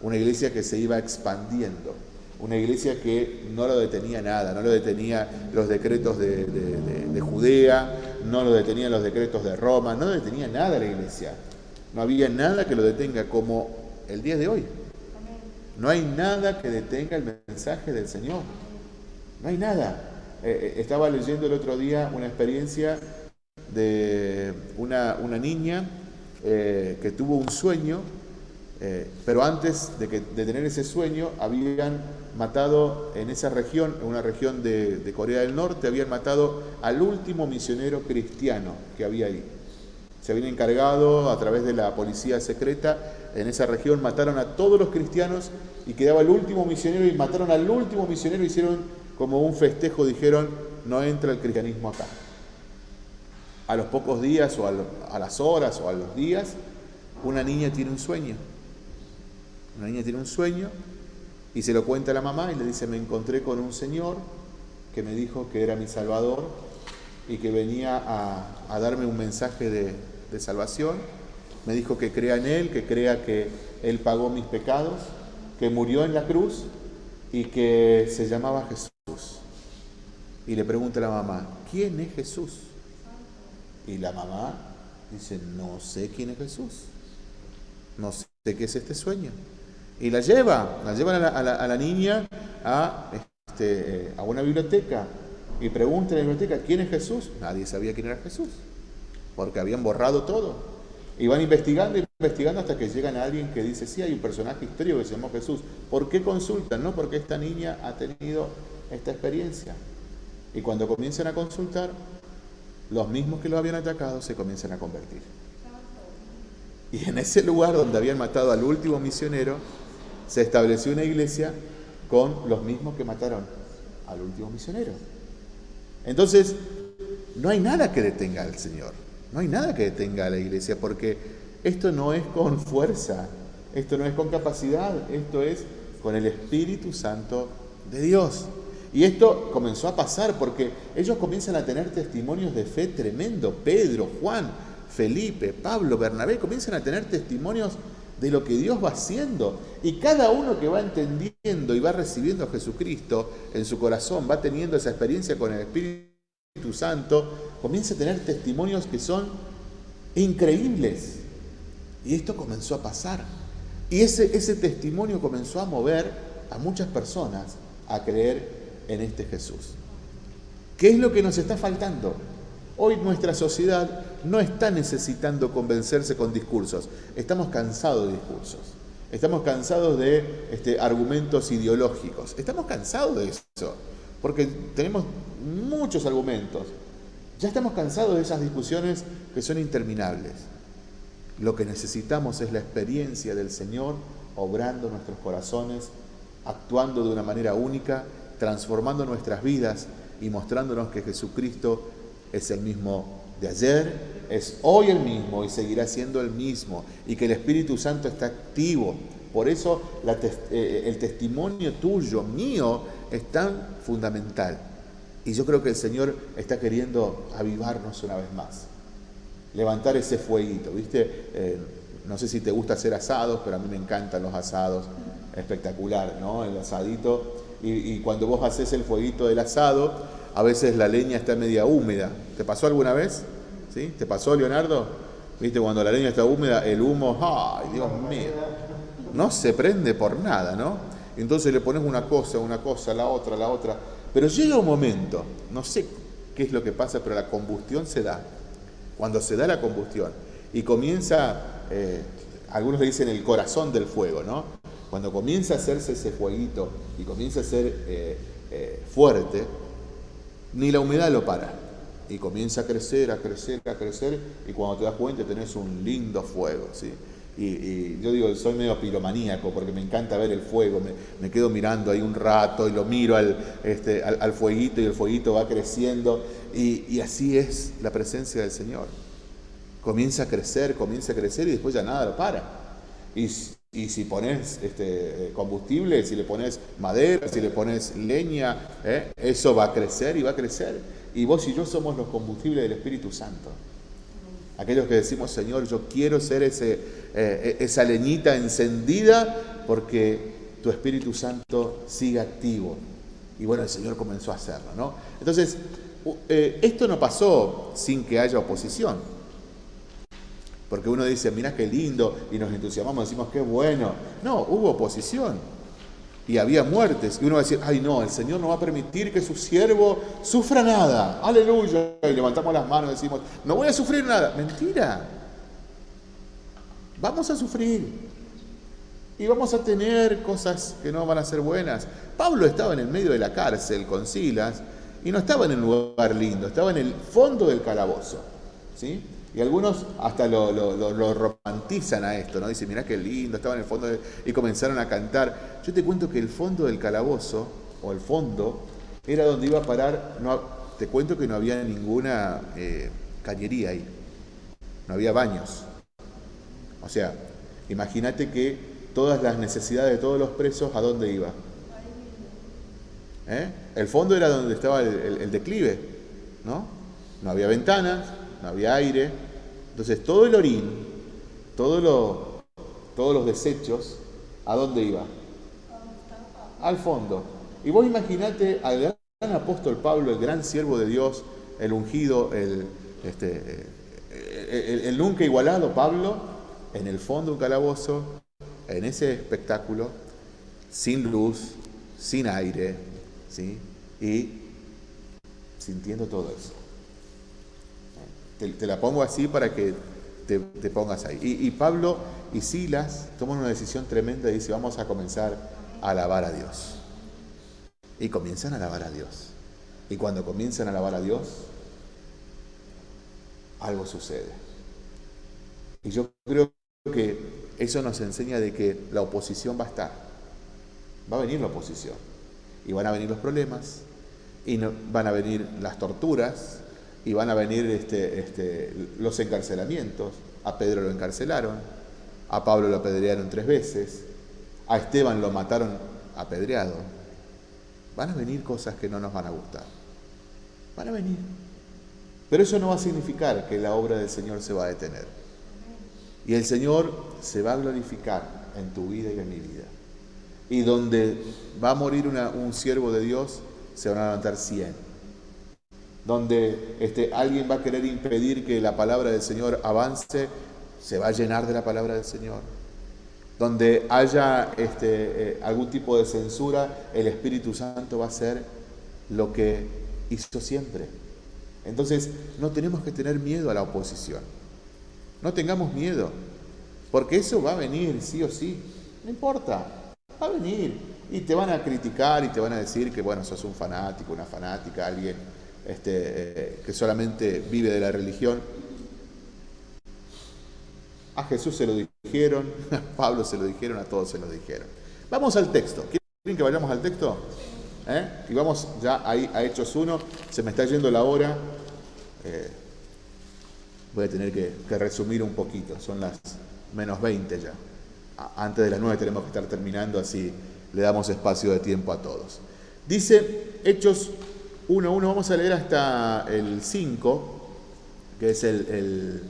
una iglesia que se iba expandiendo una iglesia que no lo detenía nada, no lo detenía los decretos de, Judea, no lo detenían los decretos de Roma, no detenía nada la iglesia. No había nada que lo detenga como el día de hoy. No hay nada que detenga el mensaje del Señor. No hay nada. Eh, eh, estaba leyendo el otro día una experiencia de una, niña eh, que tuvo un sueño eh, pero antes de, tener ese sueño, habían matado en esa región, en una región de, Corea del Norte, habían matado al último misionero cristiano que había ahí. Se habían encargado a través de la policía secreta, en esa región mataron a todos los cristianos y quedaba el último misionero y mataron al último misionero, hicieron como un festejo, dijeron, no entra el cristianismo acá. A los pocos días o a las horas o a los días, una niña tiene un sueño una niña tiene un sueño y se lo cuenta a la mamá y le dice, me encontré con un señor que me dijo que era mi salvador y que venía a, darme un mensaje de, de salvación. Me dijo que crea en Él, que crea que Él pagó mis pecados, que murió en la cruz y que se llamaba Jesús. Y le pregunta a la mamá, ¿quién es Jesús? Y la mamá dice, no sé quién es Jesús. No sé qué es este sueño. Y la lleva, la llevan a la, niña a, este, a una biblioteca y pregunta en la biblioteca, ¿quién es Jesús? Nadie sabía quién era Jesús, porque habían borrado todo. Y van investigando y investigando hasta que llegan a alguien que dice, sí, hay un personaje histórico que se llama Jesús. ¿Por qué consultan? No, porque esta niña ha tenido esta experiencia. Y cuando comienzan a consultar, los mismos que lo habían atacado se comienzan a convertir. Y en ese lugar donde habían matado al último misionero, se estableció una iglesia con los mismos que mataron al último misionero. Entonces, no hay nada que detenga al Señor, no hay nada que detenga a la iglesia, porque esto no es con fuerza, esto no es con capacidad, esto es con el Espíritu Santo de Dios. Y esto comenzó a pasar porque ellos comienzan a tener testimonios de fe tremendo. Pedro, Juan, Felipe, Pablo, Bernabé comienzan a tener testimonios de lo que Dios va haciendo. Y cada uno que va entendiendo y va recibiendo a Jesucristo en su corazón, va teniendo esa experiencia con el Espíritu Santo, comienza a tener testimonios que son increíbles. Y esto comenzó a pasar. Y ese, ese testimonio comenzó a mover a muchas personas a creer en este Jesús. ¿Qué es lo que nos está faltando? Hoy nuestra sociedad no está necesitando convencerse con discursos, estamos cansados de discursos, estamos cansados de este, argumentos ideológicos, estamos cansados de eso, porque tenemos muchos argumentos, ya estamos cansados de esas discusiones que son interminables. Lo que necesitamos es la experiencia del Señor obrando nuestros corazones, actuando de una manera única transformando nuestras vidas y mostrándonos que Jesucristo es el mismo de ayer, es hoy el mismo y seguirá siendo el mismo, y que el Espíritu Santo está activo. Por eso eh, el testimonio tuyo, mío, es tan fundamental. Y yo creo que el Señor está queriendo avivarnos una vez más, levantar ese fueguito, ¿viste? Eh, no sé si te gusta hacer asados, pero a mí me encantan los asados, espectacular, ¿no? El asadito y, cuando vos haces el fueguito del asado, a veces la leña está media húmeda. ¿Te pasó alguna vez? ¿Sí? ¿Te pasó, Leonardo? ¿Viste? Cuando la leña está húmeda, el humo, ¡ay, Dios mío! No se prende por nada, ¿no? Entonces le pones una cosa, una cosa, la otra, la otra. Pero llega un momento, no sé qué es lo que pasa, pero la combustión se da. Cuando se da la combustión y comienza, eh, algunos le dicen el corazón del fuego, ¿no? Cuando comienza a hacerse ese fueguito y comienza a ser eh, eh, fuerte, ni la humedad lo para. Y comienza a crecer, a crecer, a crecer, y cuando te das cuenta tenés un lindo fuego. ¿sí? Y, yo digo, soy medio piromaníaco porque me encanta ver el fuego, me, quedo mirando ahí un rato y lo miro al, este, al, fueguito y el fueguito va creciendo. Y, y así es la presencia del Señor. Comienza a crecer, comienza a crecer y después ya nada lo para. Y y si pones este, combustible, si le pones madera, si le pones leña, ¿eh? eso va a crecer y va a crecer. Y vos y yo somos los combustibles del Espíritu Santo. Aquellos que decimos, Señor, yo quiero ser ese, eh, esa leñita encendida porque tu Espíritu Santo sigue activo. Y bueno, el Señor comenzó a hacerlo, ¿no? Entonces, eh, esto no pasó sin que haya oposición. Porque uno dice, mira qué lindo, y nos entusiasmamos, decimos qué bueno. No, hubo oposición. Y había muertes. Y uno va a decir, ay no, el Señor no va a permitir que su siervo sufra nada. Aleluya. Y levantamos las manos y decimos, no voy a sufrir nada. Mentira. Vamos a sufrir. Y vamos a tener cosas que no van a ser buenas. Pablo estaba en el medio de la cárcel con Silas y no estaba en el lugar lindo, estaba en el fondo del calabozo. ¿Sí? Y algunos hasta lo, romantizan a esto, ¿no? Dicen, mirá qué lindo, estaba en el fondo y comenzaron a cantar. Yo te cuento que el fondo del calabozo, o el fondo, era donde iba a parar, no, te cuento que no había ninguna eh, cañería ahí, no había baños. O sea, imagínate que todas las necesidades de todos los presos, ¿a dónde iba? ¿Eh? El fondo era donde estaba el declive, ¿no? No había ventanas, no había aire. Entonces todo el orín, todos los desechos, ¿a dónde iba? Al fondo. Y vos imaginate al gran apóstol Pablo, el gran siervo de Dios, el ungido, el, este, el, nunca igualado Pablo, en el fondo un calabozo, en ese espectáculo, sin luz, sin aire, ¿sí? Y sintiendo todo eso. Te, la pongo así para que te, pongas ahí. Y, Pablo y Silas toman una decisión tremenda y dicen, vamos a comenzar a alabar a Dios. Y comienzan a alabar a Dios. Y cuando comienzan a alabar a Dios, algo sucede. Y yo creo que eso nos enseña de que la oposición va a estar. Va a venir la oposición. Y van a venir los problemas, y van a venir las torturas, y van a venir este, este, los encarcelamientos. A Pedro lo encarcelaron, a Pablo lo apedrearon tres veces, a Esteban lo mataron apedreado. Van a venir cosas que no nos van a gustar. Van a venir. Pero eso no va a significar que la obra del Señor se va a detener. Y el Señor se va a glorificar en tu vida y en mi vida. Y donde va a morir un siervo de Dios, se van a levantar cien. Donde este, alguien va a querer impedir que la palabra del Señor avance, se va a llenar de la palabra del Señor. Donde haya este, eh, algún tipo de censura, el Espíritu Santo va a hacer lo que hizo siempre entonces, no tenemos que tener miedo a la oposición. No tengamos miedo, porque eso va a venir, sí o sí. No importa, va a venir. Y te van a criticar y te van a decir que, bueno, sos un fanático, una fanática, alguien este, eh, que solamente vive de la religión. A Jesús se lo dijeron, a Pablo se lo dijeron, a todos se lo dijeron. Vamos al texto. ¿Quieren que vayamos al texto? ¿Eh? Y vamos ya ahí a Hechos 1. Se me está yendo la hora. Eh, voy a tener que, resumir un poquito. Son las menos 20 ya. Antes de las 9 tenemos que estar terminando, así le damos espacio de tiempo a todos. Dice Hechos 1.1, vamos a leer hasta el 5, que es el,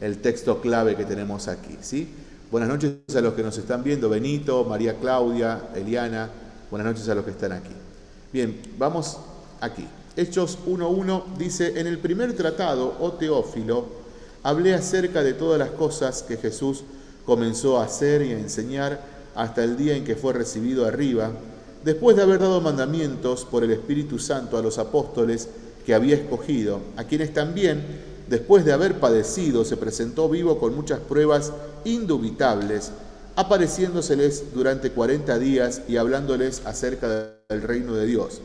el, texto clave que tenemos aquí. ¿sí? Buenas noches a los que nos están viendo, Benito, María Claudia, Eliana, buenas noches a los que están aquí. Bien, vamos aquí. Hechos 1.1 dice, en el primer tratado, oh Teófilo, hablé acerca de todas las cosas que Jesús comenzó a hacer y a enseñar hasta el día en que fue recibido arriba, después de haber dado mandamientos por el Espíritu Santo a los apóstoles que había escogido, a quienes también, después de haber padecido, se presentó vivo con muchas pruebas indubitables, apareciéndoseles durante cuarenta días y hablándoles acerca del reino de Dios.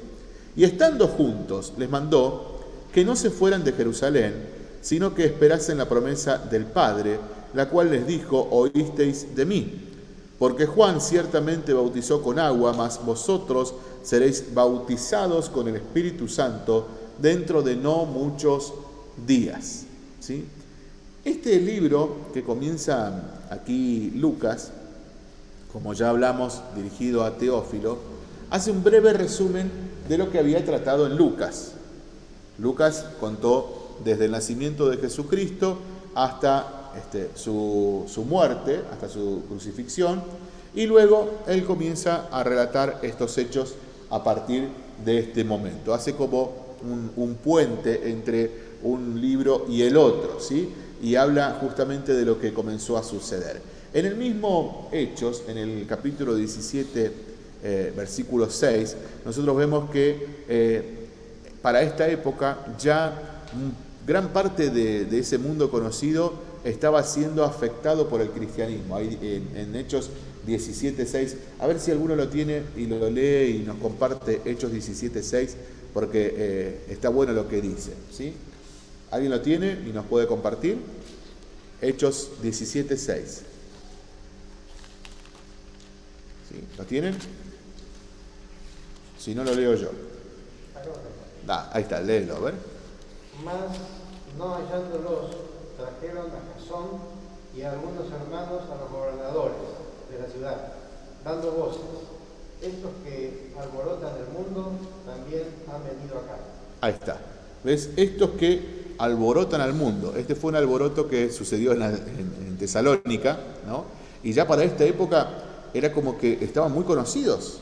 Y estando juntos, les mandó que no se fueran de Jerusalén, sino que esperasen la promesa del Padre, la cual les dijo, oísteis de mí. Porque Juan ciertamente bautizó con agua, mas vosotros seréis bautizados con el Espíritu Santo dentro de no muchos días. ¿Sí? Este libro que comienza aquí Lucas como ya hablamos, dirigido a Teófilo, hace un breve resumen de lo que había tratado en Lucas. Lucas contó desde el nacimiento de Jesucristo hasta este, su, muerte, hasta su crucifixión, y luego él comienza a relatar estos hechos a partir de este momento. Hace como un, un puente entre un libro y el otro, ¿sí? y habla justamente de lo que comenzó a suceder. En el mismo Hechos, en el capítulo 17, eh, versículo 6, nosotros vemos que eh, para esta época ya gran parte de, ese mundo conocido estaba siendo afectado por el cristianismo. Ahí en, Hechos 17, 6, a ver si alguno lo tiene y lo lee y nos comparte Hechos 17, 6, porque eh, está bueno lo que dice. ¿sí? ¿Alguien lo tiene y nos puede compartir? Hechos 17, 6. ¿Lo tienen? Si no, lo leo yo. ahí está, léelo, a ver. Más no hallándolos, trajeron a Y a algunos hermanos a los gobernadores de la ciudad, dando voces. Estos que alborotan el mundo también han venido acá. Ahí está. ¿Ves? Estos que alborotan al mundo. Este fue un alboroto que sucedió en, en Tesalónica, ¿no? Y ya para esta época era como que estaban muy conocidos.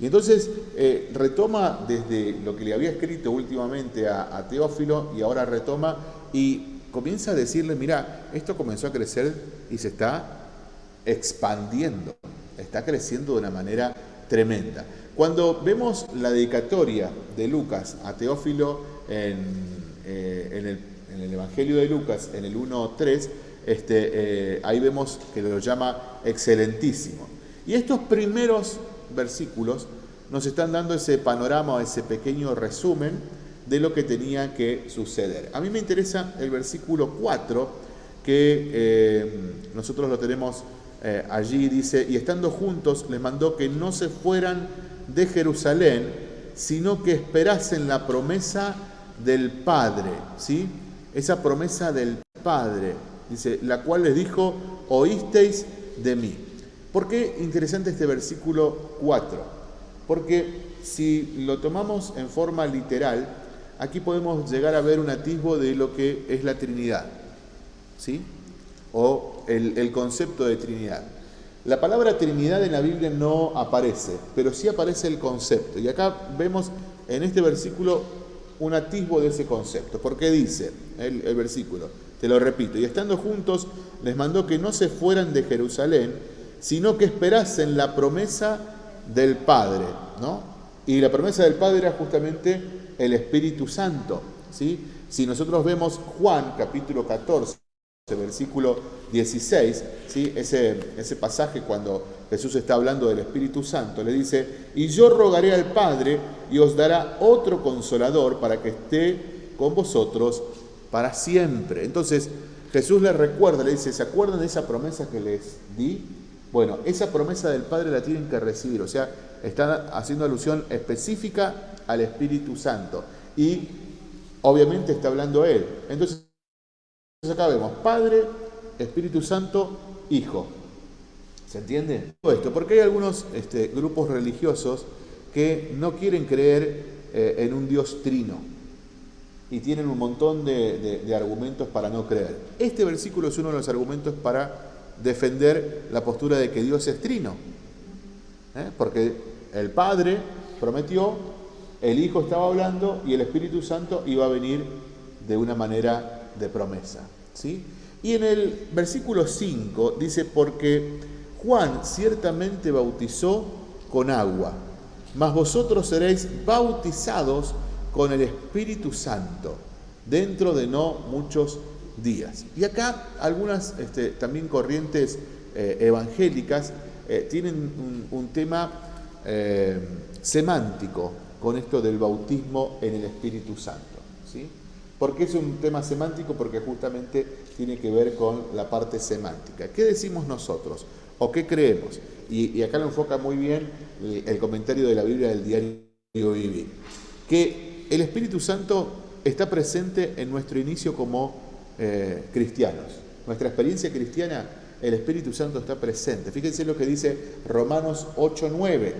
Y entonces eh, retoma desde lo que le había escrito últimamente a, Teófilo y ahora retoma y comienza a decirle, mira, esto comenzó a crecer y se está expandiendo, está creciendo de una manera tremenda. Cuando vemos la dedicatoria de Lucas a Teófilo en, eh, el, Evangelio de Lucas, en el 1.3, este, eh, ahí vemos que lo llama excelentísimo. Y estos primeros versículos nos están dando ese panorama, ese pequeño resumen de lo que tenía que suceder. A mí me interesa el versículo 4, que eh, nosotros lo tenemos eh, allí, dice, y estando juntos les mandó que no se fueran de Jerusalén, sino que esperasen la promesa del Padre, ¿sí? Esa promesa del Padre, dice, la cual les dijo, oísteis de mí. ¿Por qué interesante este versículo 4? Porque si lo tomamos en forma literal, aquí podemos llegar a ver un atisbo de lo que es la Trinidad, ¿sí? O el, concepto de Trinidad. La palabra Trinidad en la Biblia no aparece, pero sí aparece el concepto. Y acá vemos en este versículo un atisbo de ese concepto. Porque dice el, versículo, te lo repito, y estando juntos les mandó que no se fueran de Jerusalén, sino que esperasen la promesa del Padre, ¿no? Y la promesa del Padre era justamente el Espíritu Santo, ¿sí? Si nosotros vemos Juan capítulo 14, versículo 16, ¿sí? ese, ese pasaje cuando Jesús está hablando del Espíritu Santo, le dice, y yo rogaré al Padre y os dará otro consolador para que esté con vosotros para siempre. Entonces Jesús le recuerda, le dice, ¿se acuerdan de esa promesa que les di? Bueno, esa promesa del Padre la tienen que recibir, o sea, están haciendo alusión específica al Espíritu Santo. Y obviamente está hablando Él. Entonces, acá vemos Padre, Espíritu Santo, Hijo. ¿Se entiende? Todo esto, porque hay algunos este, grupos religiosos que no quieren creer eh, en un Dios trino y tienen un montón de argumentos para no creer. Este versículo es uno de los argumentos para defender la postura de que Dios es trino. ¿eh? Porque el Padre prometió, el Hijo estaba hablando y el Espíritu Santo iba a venir de una manera de promesa. ¿sí? Y en el versículo 5 dice, porque Juan ciertamente bautizó con agua, mas vosotros seréis bautizados con el Espíritu Santo dentro de no muchos días. Y acá algunas este, también corrientes eh, evangélicas eh, tienen un, tema eh, semántico con esto del bautismo en el Espíritu Santo. ¿sí? ¿Por qué es un tema semántico? Porque justamente tiene que ver con la parte semántica. ¿Qué decimos nosotros? ¿O qué creemos? Y, acá lo enfoca muy bien el, comentario de la Biblia del diario Vivir. Que el Espíritu Santo está presente en nuestro inicio como eh, cristianos. Nuestra experiencia cristiana, el Espíritu Santo está presente. Fíjense lo que dice Romanos 8.9.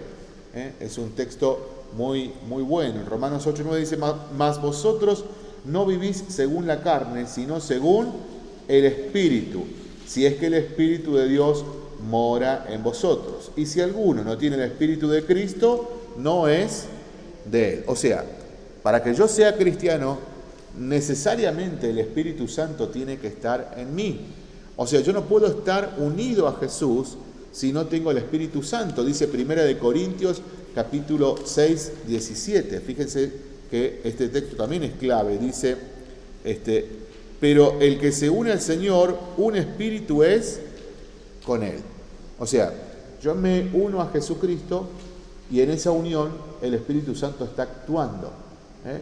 ¿eh? Es un texto muy, muy bueno. Romanos 8.9 dice, mas vosotros no vivís según la carne, sino según el Espíritu, si es que el Espíritu de Dios mora en vosotros. Y si alguno no tiene el Espíritu de Cristo, no es de él. O sea, para que yo sea cristiano, necesariamente el Espíritu Santo tiene que estar en mí. O sea, yo no puedo estar unido a Jesús si no tengo el Espíritu Santo. Dice Primera de Corintios capítulo 6, 17. Fíjense que este texto también es clave. Dice, este, pero el que se une al Señor, un espíritu es con Él. O sea, yo me uno a Jesucristo y en esa unión el Espíritu Santo está actuando. ¿eh?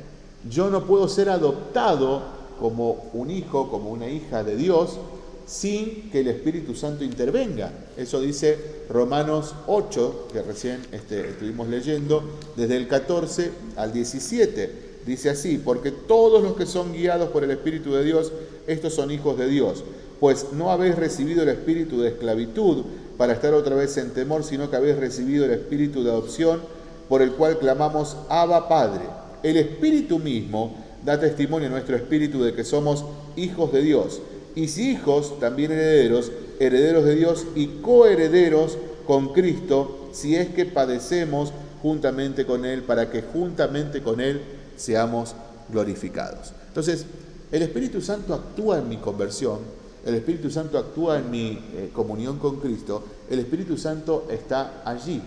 Yo no puedo ser adoptado como un hijo, como una hija de Dios, sin que el Espíritu Santo intervenga. Eso dice Romanos 8, que recién este, estuvimos leyendo, desde el 14 al 17. Dice así, porque todos los que son guiados por el Espíritu de Dios, estos son hijos de Dios. Pues no habéis recibido el espíritu de esclavitud para estar otra vez en temor, sino que habéis recibido el espíritu de adopción, por el cual clamamos Abba Padre. El Espíritu mismo da testimonio a nuestro espíritu de que somos hijos de Dios. Y si hijos, también herederos, herederos de Dios y coherederos con Cristo, si es que padecemos juntamente con Él, para que juntamente con Él seamos glorificados. Entonces, el Espíritu Santo actúa en mi conversión, el Espíritu Santo actúa en mi eh, comunión con Cristo, el Espíritu Santo está allí.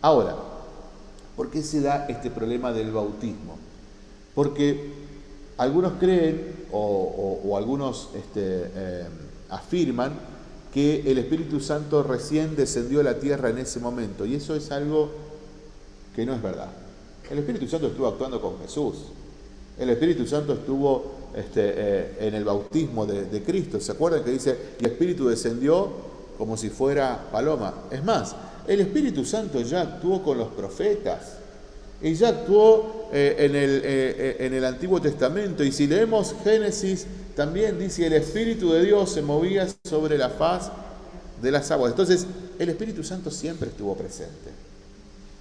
Ahora, ¿por qué se da este problema del bautismo? Porque algunos creen o, algunos este, eh, afirman que el Espíritu Santo recién descendió a la tierra en ese momento, y eso es algo que no es verdad. El Espíritu Santo estuvo actuando con Jesús. El Espíritu Santo estuvo este, eh, en el bautismo de, Cristo. ¿Se acuerdan que dice, el Espíritu descendió como si fuera paloma? Es más, el Espíritu Santo ya actuó con los profetas y ya actuó eh, en, el, eh, en el Antiguo Testamento. Y si leemos Génesis, también dice, el Espíritu de Dios se movía sobre la faz de las aguas. Entonces, el Espíritu Santo siempre estuvo presente.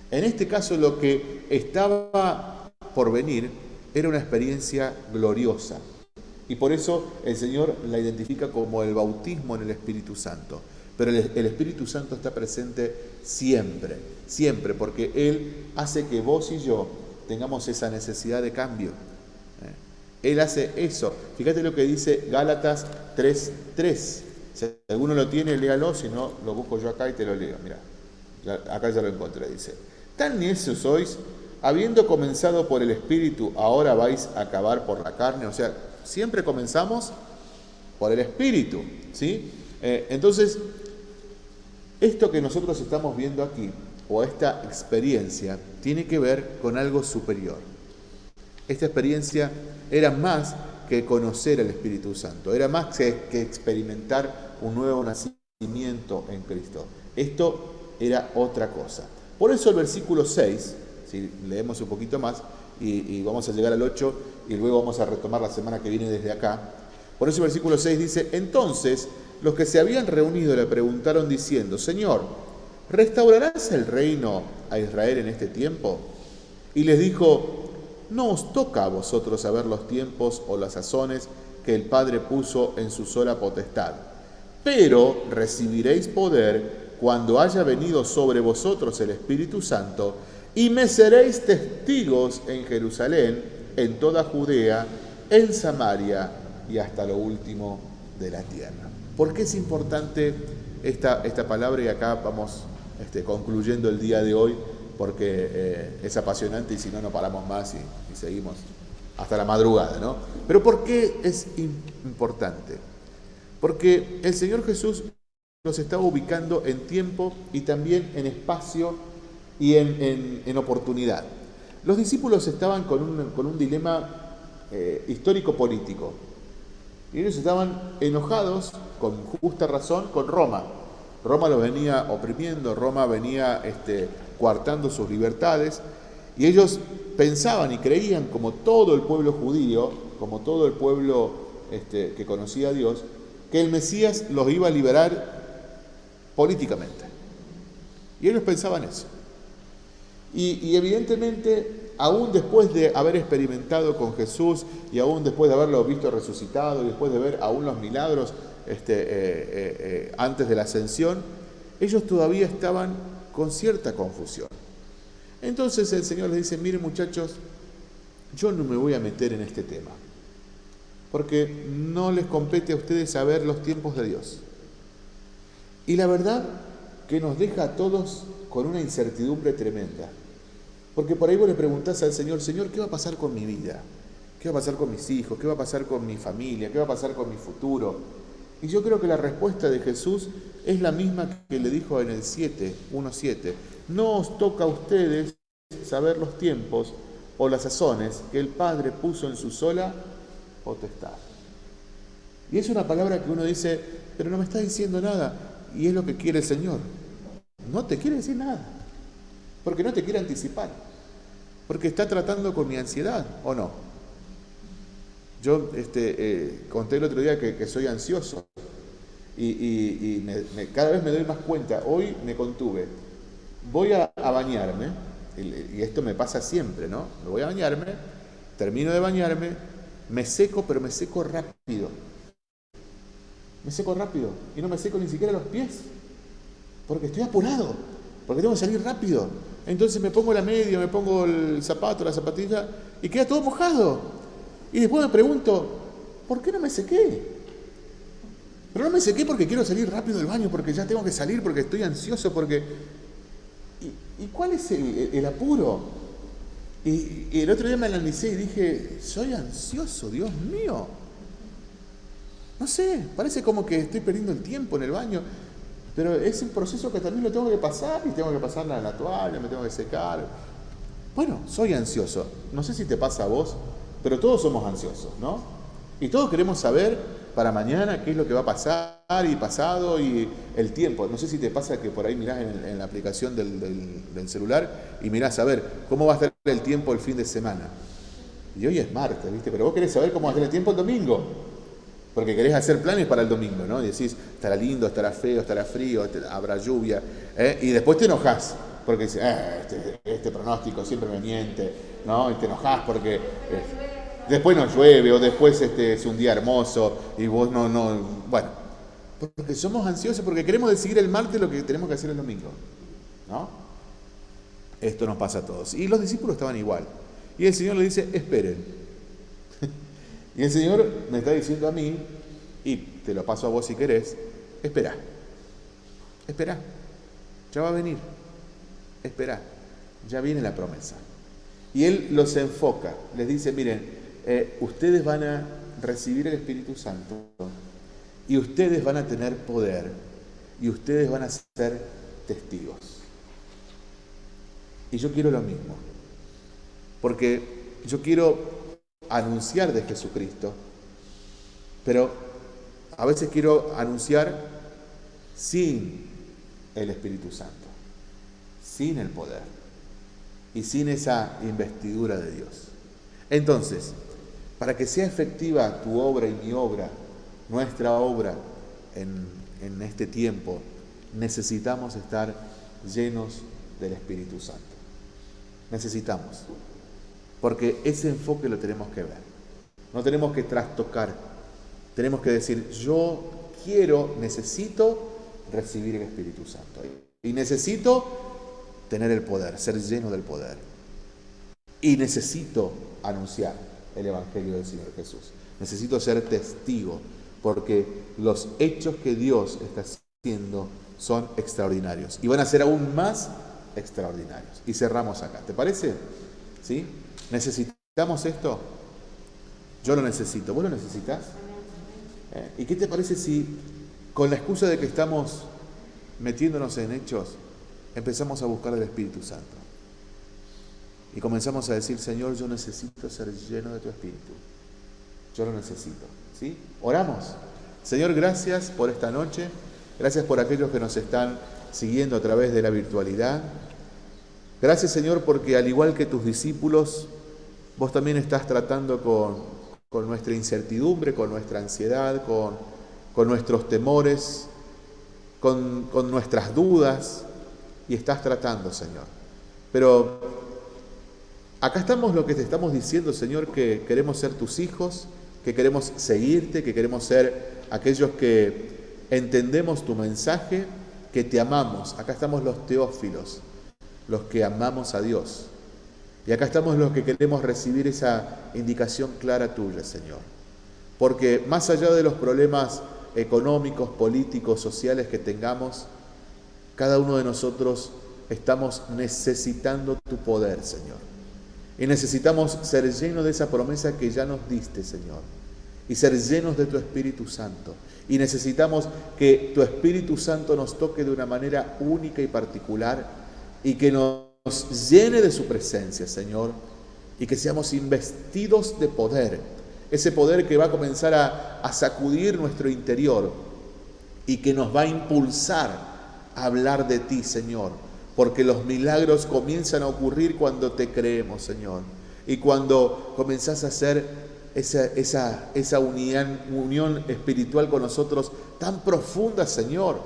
En este caso, lo que estaba por venir era una experiencia gloriosa. Y por eso el Señor la identifica como el bautismo en el Espíritu Santo. Pero el, Espíritu Santo está presente siempre, siempre, porque Él hace que vos y yo tengamos esa necesidad de cambio. ¿eh? Él hace eso. Fíjate lo que dice Gálatas 3.3. Si alguno lo tiene, léalo, si no, lo busco yo acá y te lo leo. Mira, acá ya lo encontré, dice. Tan necios sois habiendo comenzado por el Espíritu, ahora vais a acabar por la carne. O sea, siempre comenzamos por el Espíritu. ¿sí? Eh, entonces, esto que nosotros estamos viendo aquí, o esta experiencia, tiene que ver con algo superior. Esta experiencia era más que conocer al Espíritu Santo, era más que, experimentar un nuevo nacimiento en Cristo. Esto era otra cosa. Por eso el versículo 6 si leemos un poquito más y, vamos a llegar al 8 y luego vamos a retomar la semana que viene desde acá. Por eso el versículo 6 dice, entonces los que se habían reunido le preguntaron diciendo, Señor, ¿restaurarás el reino a Israel en este tiempo? Y les dijo, no os toca a vosotros saber los tiempos o las sazones que el Padre puso en su sola potestad, pero recibiréis poder cuando haya venido sobre vosotros el Espíritu Santo y me seréis testigos en Jerusalén, en toda Judea, en Samaria y hasta lo último de la tierra. ¿Por qué es importante esta, esta palabra? Y acá vamos este, concluyendo el día de hoy, porque eh, es apasionante y si no, no paramos más y, seguimos hasta la madrugada, ¿no? Pero ¿por qué es importante? Porque el Señor Jesús nos está ubicando en tiempo y también en espacio y en, oportunidad. Los discípulos estaban con un, dilema eh, histórico-político. Y ellos estaban enojados, con justa razón, con Roma. Roma los venía oprimiendo, Roma venía este, coartando sus libertades. Y ellos pensaban y creían, como todo el pueblo judío, como todo el pueblo este, que conocía a Dios, que el Mesías los iba a liberar políticamente. Y ellos pensaban eso. Y, evidentemente, aún después de haber experimentado con Jesús y aún después de haberlo visto resucitado y después de ver aún los milagros este, eh, eh, eh, antes de la ascensión, ellos todavía estaban con cierta confusión. Entonces el Señor les dice, miren muchachos, yo no me voy a meter en este tema, porque no les compete a ustedes saber los tiempos de Dios. Y la verdad que nos deja a todos con una incertidumbre tremenda. Porque por ahí vos le preguntás al Señor, Señor, ¿qué va a pasar con mi vida? ¿Qué va a pasar con mis hijos? ¿Qué va a pasar con mi familia? ¿Qué va a pasar con mi futuro? Y yo creo que la respuesta de Jesús es la misma que le dijo en el 7, 1.7. No os toca a ustedes saber los tiempos o las sazones que el Padre puso en su sola potestad. Y es una palabra que uno dice, pero no me está diciendo nada. Y es lo que quiere el Señor no te quiere decir nada, porque no te quiere anticipar, porque está tratando con mi ansiedad, ¿o no? Yo este, eh, conté el otro día que, soy ansioso y, cada vez me doy más cuenta, hoy me contuve, voy a, bañarme, y, esto me pasa siempre, ¿no? Me voy a bañarme, termino de bañarme, me seco, pero me seco rápido. Me seco rápido y no me seco ni siquiera los pies porque estoy apurado, porque tengo que salir rápido. Entonces me pongo la media, me pongo el zapato, la zapatilla y queda todo mojado. Y después me pregunto, ¿por qué no me sequé? Pero no me sequé porque quiero salir rápido del baño, porque ya tengo que salir, porque estoy ansioso, porque... ¿Y, cuál es el, apuro? Y, y, el otro día me analicé y dije, soy ansioso, Dios mío. No sé, parece como que estoy perdiendo el tiempo en el baño, pero es un proceso que también lo tengo que pasar y tengo que pasar la toalla, me tengo que secar. Bueno, soy ansioso. No sé si te pasa a vos, pero todos somos ansiosos, ¿no? Y todos queremos saber para mañana qué es lo que va a pasar y pasado y el tiempo. No sé si te pasa que por ahí mirás en, la aplicación del, celular y mirás a ver cómo va a estar el tiempo el fin de semana. Y hoy es martes, ¿viste? Pero vos querés saber cómo va a estar el tiempo el domingo. Porque querés hacer planes para el domingo, ¿no? Y decís, estará lindo, estará feo, estará frío, habrá lluvia. ¿eh? Y después te enojás, porque dices, eh, este, este, pronóstico siempre me miente, ¿no? Y te enojás porque eh, después no llueve o después este, es un día hermoso y vos no, no, bueno. Porque somos ansiosos, porque queremos decidir el martes lo que tenemos que hacer el domingo, ¿no? Esto nos pasa a todos. Y los discípulos estaban igual. Y el Señor le dice, esperen. Y el Señor me está diciendo a mí, y te lo paso a vos si querés, espera, espera, ya va a venir, espera, ya viene la promesa. Y Él los enfoca, les dice, miren, eh, ustedes van a recibir el Espíritu Santo y ustedes van a tener poder y ustedes van a ser testigos. Y yo quiero lo mismo, porque yo quiero anunciar de Jesucristo, pero a veces quiero anunciar sin el Espíritu Santo, sin el poder y sin esa investidura de Dios. Entonces, para que sea efectiva tu obra y mi obra, nuestra obra en, en este tiempo, necesitamos estar llenos del Espíritu Santo. Necesitamos. Porque ese enfoque lo tenemos que ver. No tenemos que trastocar. Tenemos que decir, yo quiero, necesito recibir el Espíritu Santo. Y necesito tener el poder, ser lleno del poder. Y necesito anunciar el Evangelio del Señor Jesús. Necesito ser testigo, porque los hechos que Dios está haciendo son extraordinarios. Y van a ser aún más extraordinarios. Y cerramos acá. ¿Te parece? ¿Sí? ¿Necesitamos esto? Yo lo necesito. ¿Vos lo necesitas? ¿Eh? ¿Y qué te parece si con la excusa de que estamos metiéndonos en hechos, empezamos a buscar el Espíritu Santo? Y comenzamos a decir, Señor, yo necesito ser lleno de tu Espíritu. Yo lo necesito. ¿Sí? Oramos. Señor, gracias por esta noche. Gracias por aquellos que nos están siguiendo a través de la virtualidad. Gracias Señor porque al igual que tus discípulos, vos también estás tratando con, nuestra incertidumbre, con nuestra ansiedad, con, nuestros temores, con, con nuestras dudas, y estás tratando, Señor. Pero acá estamos lo que te estamos diciendo, Señor, que queremos ser tus hijos, que queremos seguirte, que queremos ser aquellos que entendemos tu mensaje, que te amamos. Acá estamos los teófilos los que amamos a Dios. Y acá estamos los que queremos recibir esa indicación clara tuya, Señor. Porque más allá de los problemas económicos, políticos, sociales que tengamos, cada uno de nosotros estamos necesitando tu poder, Señor. Y necesitamos ser llenos de esa promesa que ya nos diste, Señor. Y ser llenos de tu Espíritu Santo. Y necesitamos que tu Espíritu Santo nos toque de una manera única y particular y que nos llene de su presencia, Señor, y que seamos investidos de poder, ese poder que va a comenzar a, sacudir nuestro interior y que nos va a impulsar a hablar de ti, Señor, porque los milagros comienzan a ocurrir cuando te creemos, Señor, y cuando comenzás a hacer esa unión, unión espiritual con nosotros tan profunda, Señor,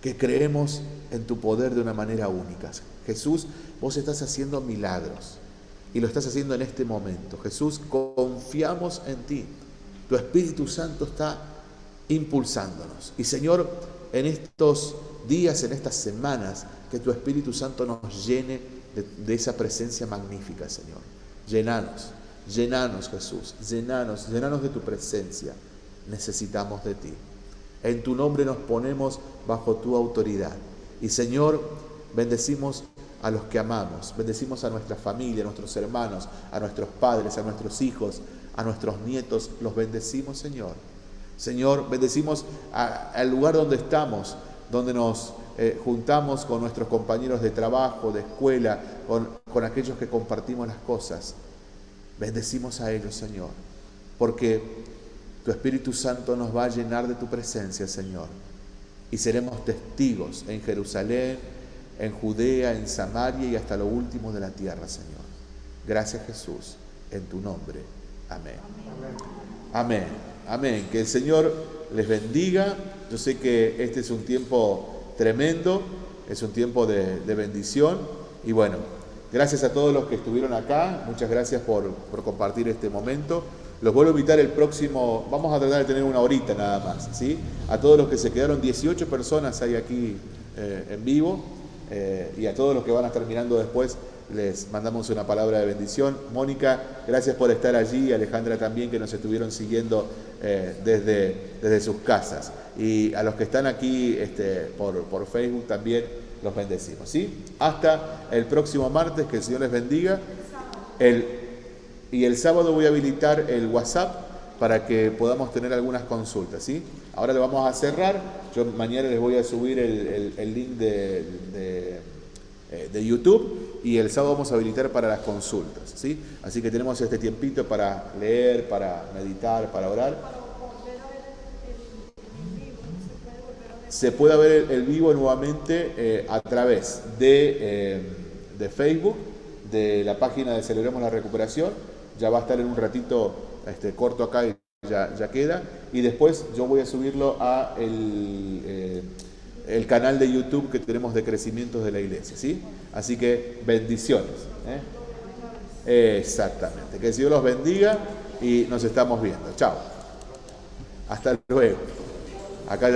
que creemos en tu poder de una manera única. Jesús, vos estás haciendo milagros y lo estás haciendo en este momento. Jesús, confiamos en ti. Tu Espíritu Santo está impulsándonos. Y Señor, en estos días, en estas semanas, que tu Espíritu Santo nos llene de, esa presencia magnífica, Señor. Llenanos, llenanos Jesús, llenanos, llenanos de tu presencia. Necesitamos de ti. En tu nombre nos ponemos bajo tu autoridad. Y Señor, bendecimos a los que amamos, bendecimos a nuestra familia, a nuestros hermanos, a nuestros padres, a nuestros hijos, a nuestros nietos, los bendecimos, Señor. Señor, bendecimos al lugar donde estamos, donde nos eh, juntamos con nuestros compañeros de trabajo, de escuela, con, con aquellos que compartimos las cosas. Bendecimos a ellos, Señor, porque tu Espíritu Santo nos va a llenar de tu presencia, Señor. Y seremos testigos en Jerusalén, en Judea, en Samaria y hasta lo último de la tierra, Señor. Gracias, Jesús, en tu nombre. Amén. Amén. Amén. Que el Señor les bendiga. Yo sé que este es un tiempo tremendo, es un tiempo de, bendición. Y bueno, gracias a todos los que estuvieron acá. Muchas gracias por, compartir este momento. Los vuelvo a invitar el próximo, vamos a tratar de tener una horita nada más, ¿sí? A todos los que se quedaron, 18 personas hay aquí eh, en vivo, eh, y a todos los que van a estar mirando después, les mandamos una palabra de bendición. Mónica, gracias por estar allí, Alejandra también, que nos estuvieron siguiendo eh, desde, desde sus casas. Y a los que están aquí este, por, por Facebook también los bendecimos. ¿sí? Hasta el próximo martes, que el Señor les bendiga. El, y el sábado voy a habilitar el WhatsApp para que podamos tener algunas consultas. ¿sí? Ahora le vamos a cerrar. Yo mañana les voy a subir el, link de eh, de YouTube y el sábado vamos a habilitar para las consultas. ¿sí? Así que tenemos este tiempito para leer, para meditar, para orar. Se puede ver el, vivo nuevamente eh, a través de, eh, de, Facebook, de la página de Celebremos la Recuperación. Ya va a estar en un ratito este, corto acá y ya, ya queda. Y después yo voy a subirlo a el el canal de YouTube que tenemos de crecimiento de la iglesia, ¿sí? Así que bendiciones. ¿eh? Exactamente. Que Señor los bendiga y nos estamos viendo. Chao. Hasta luego. Acá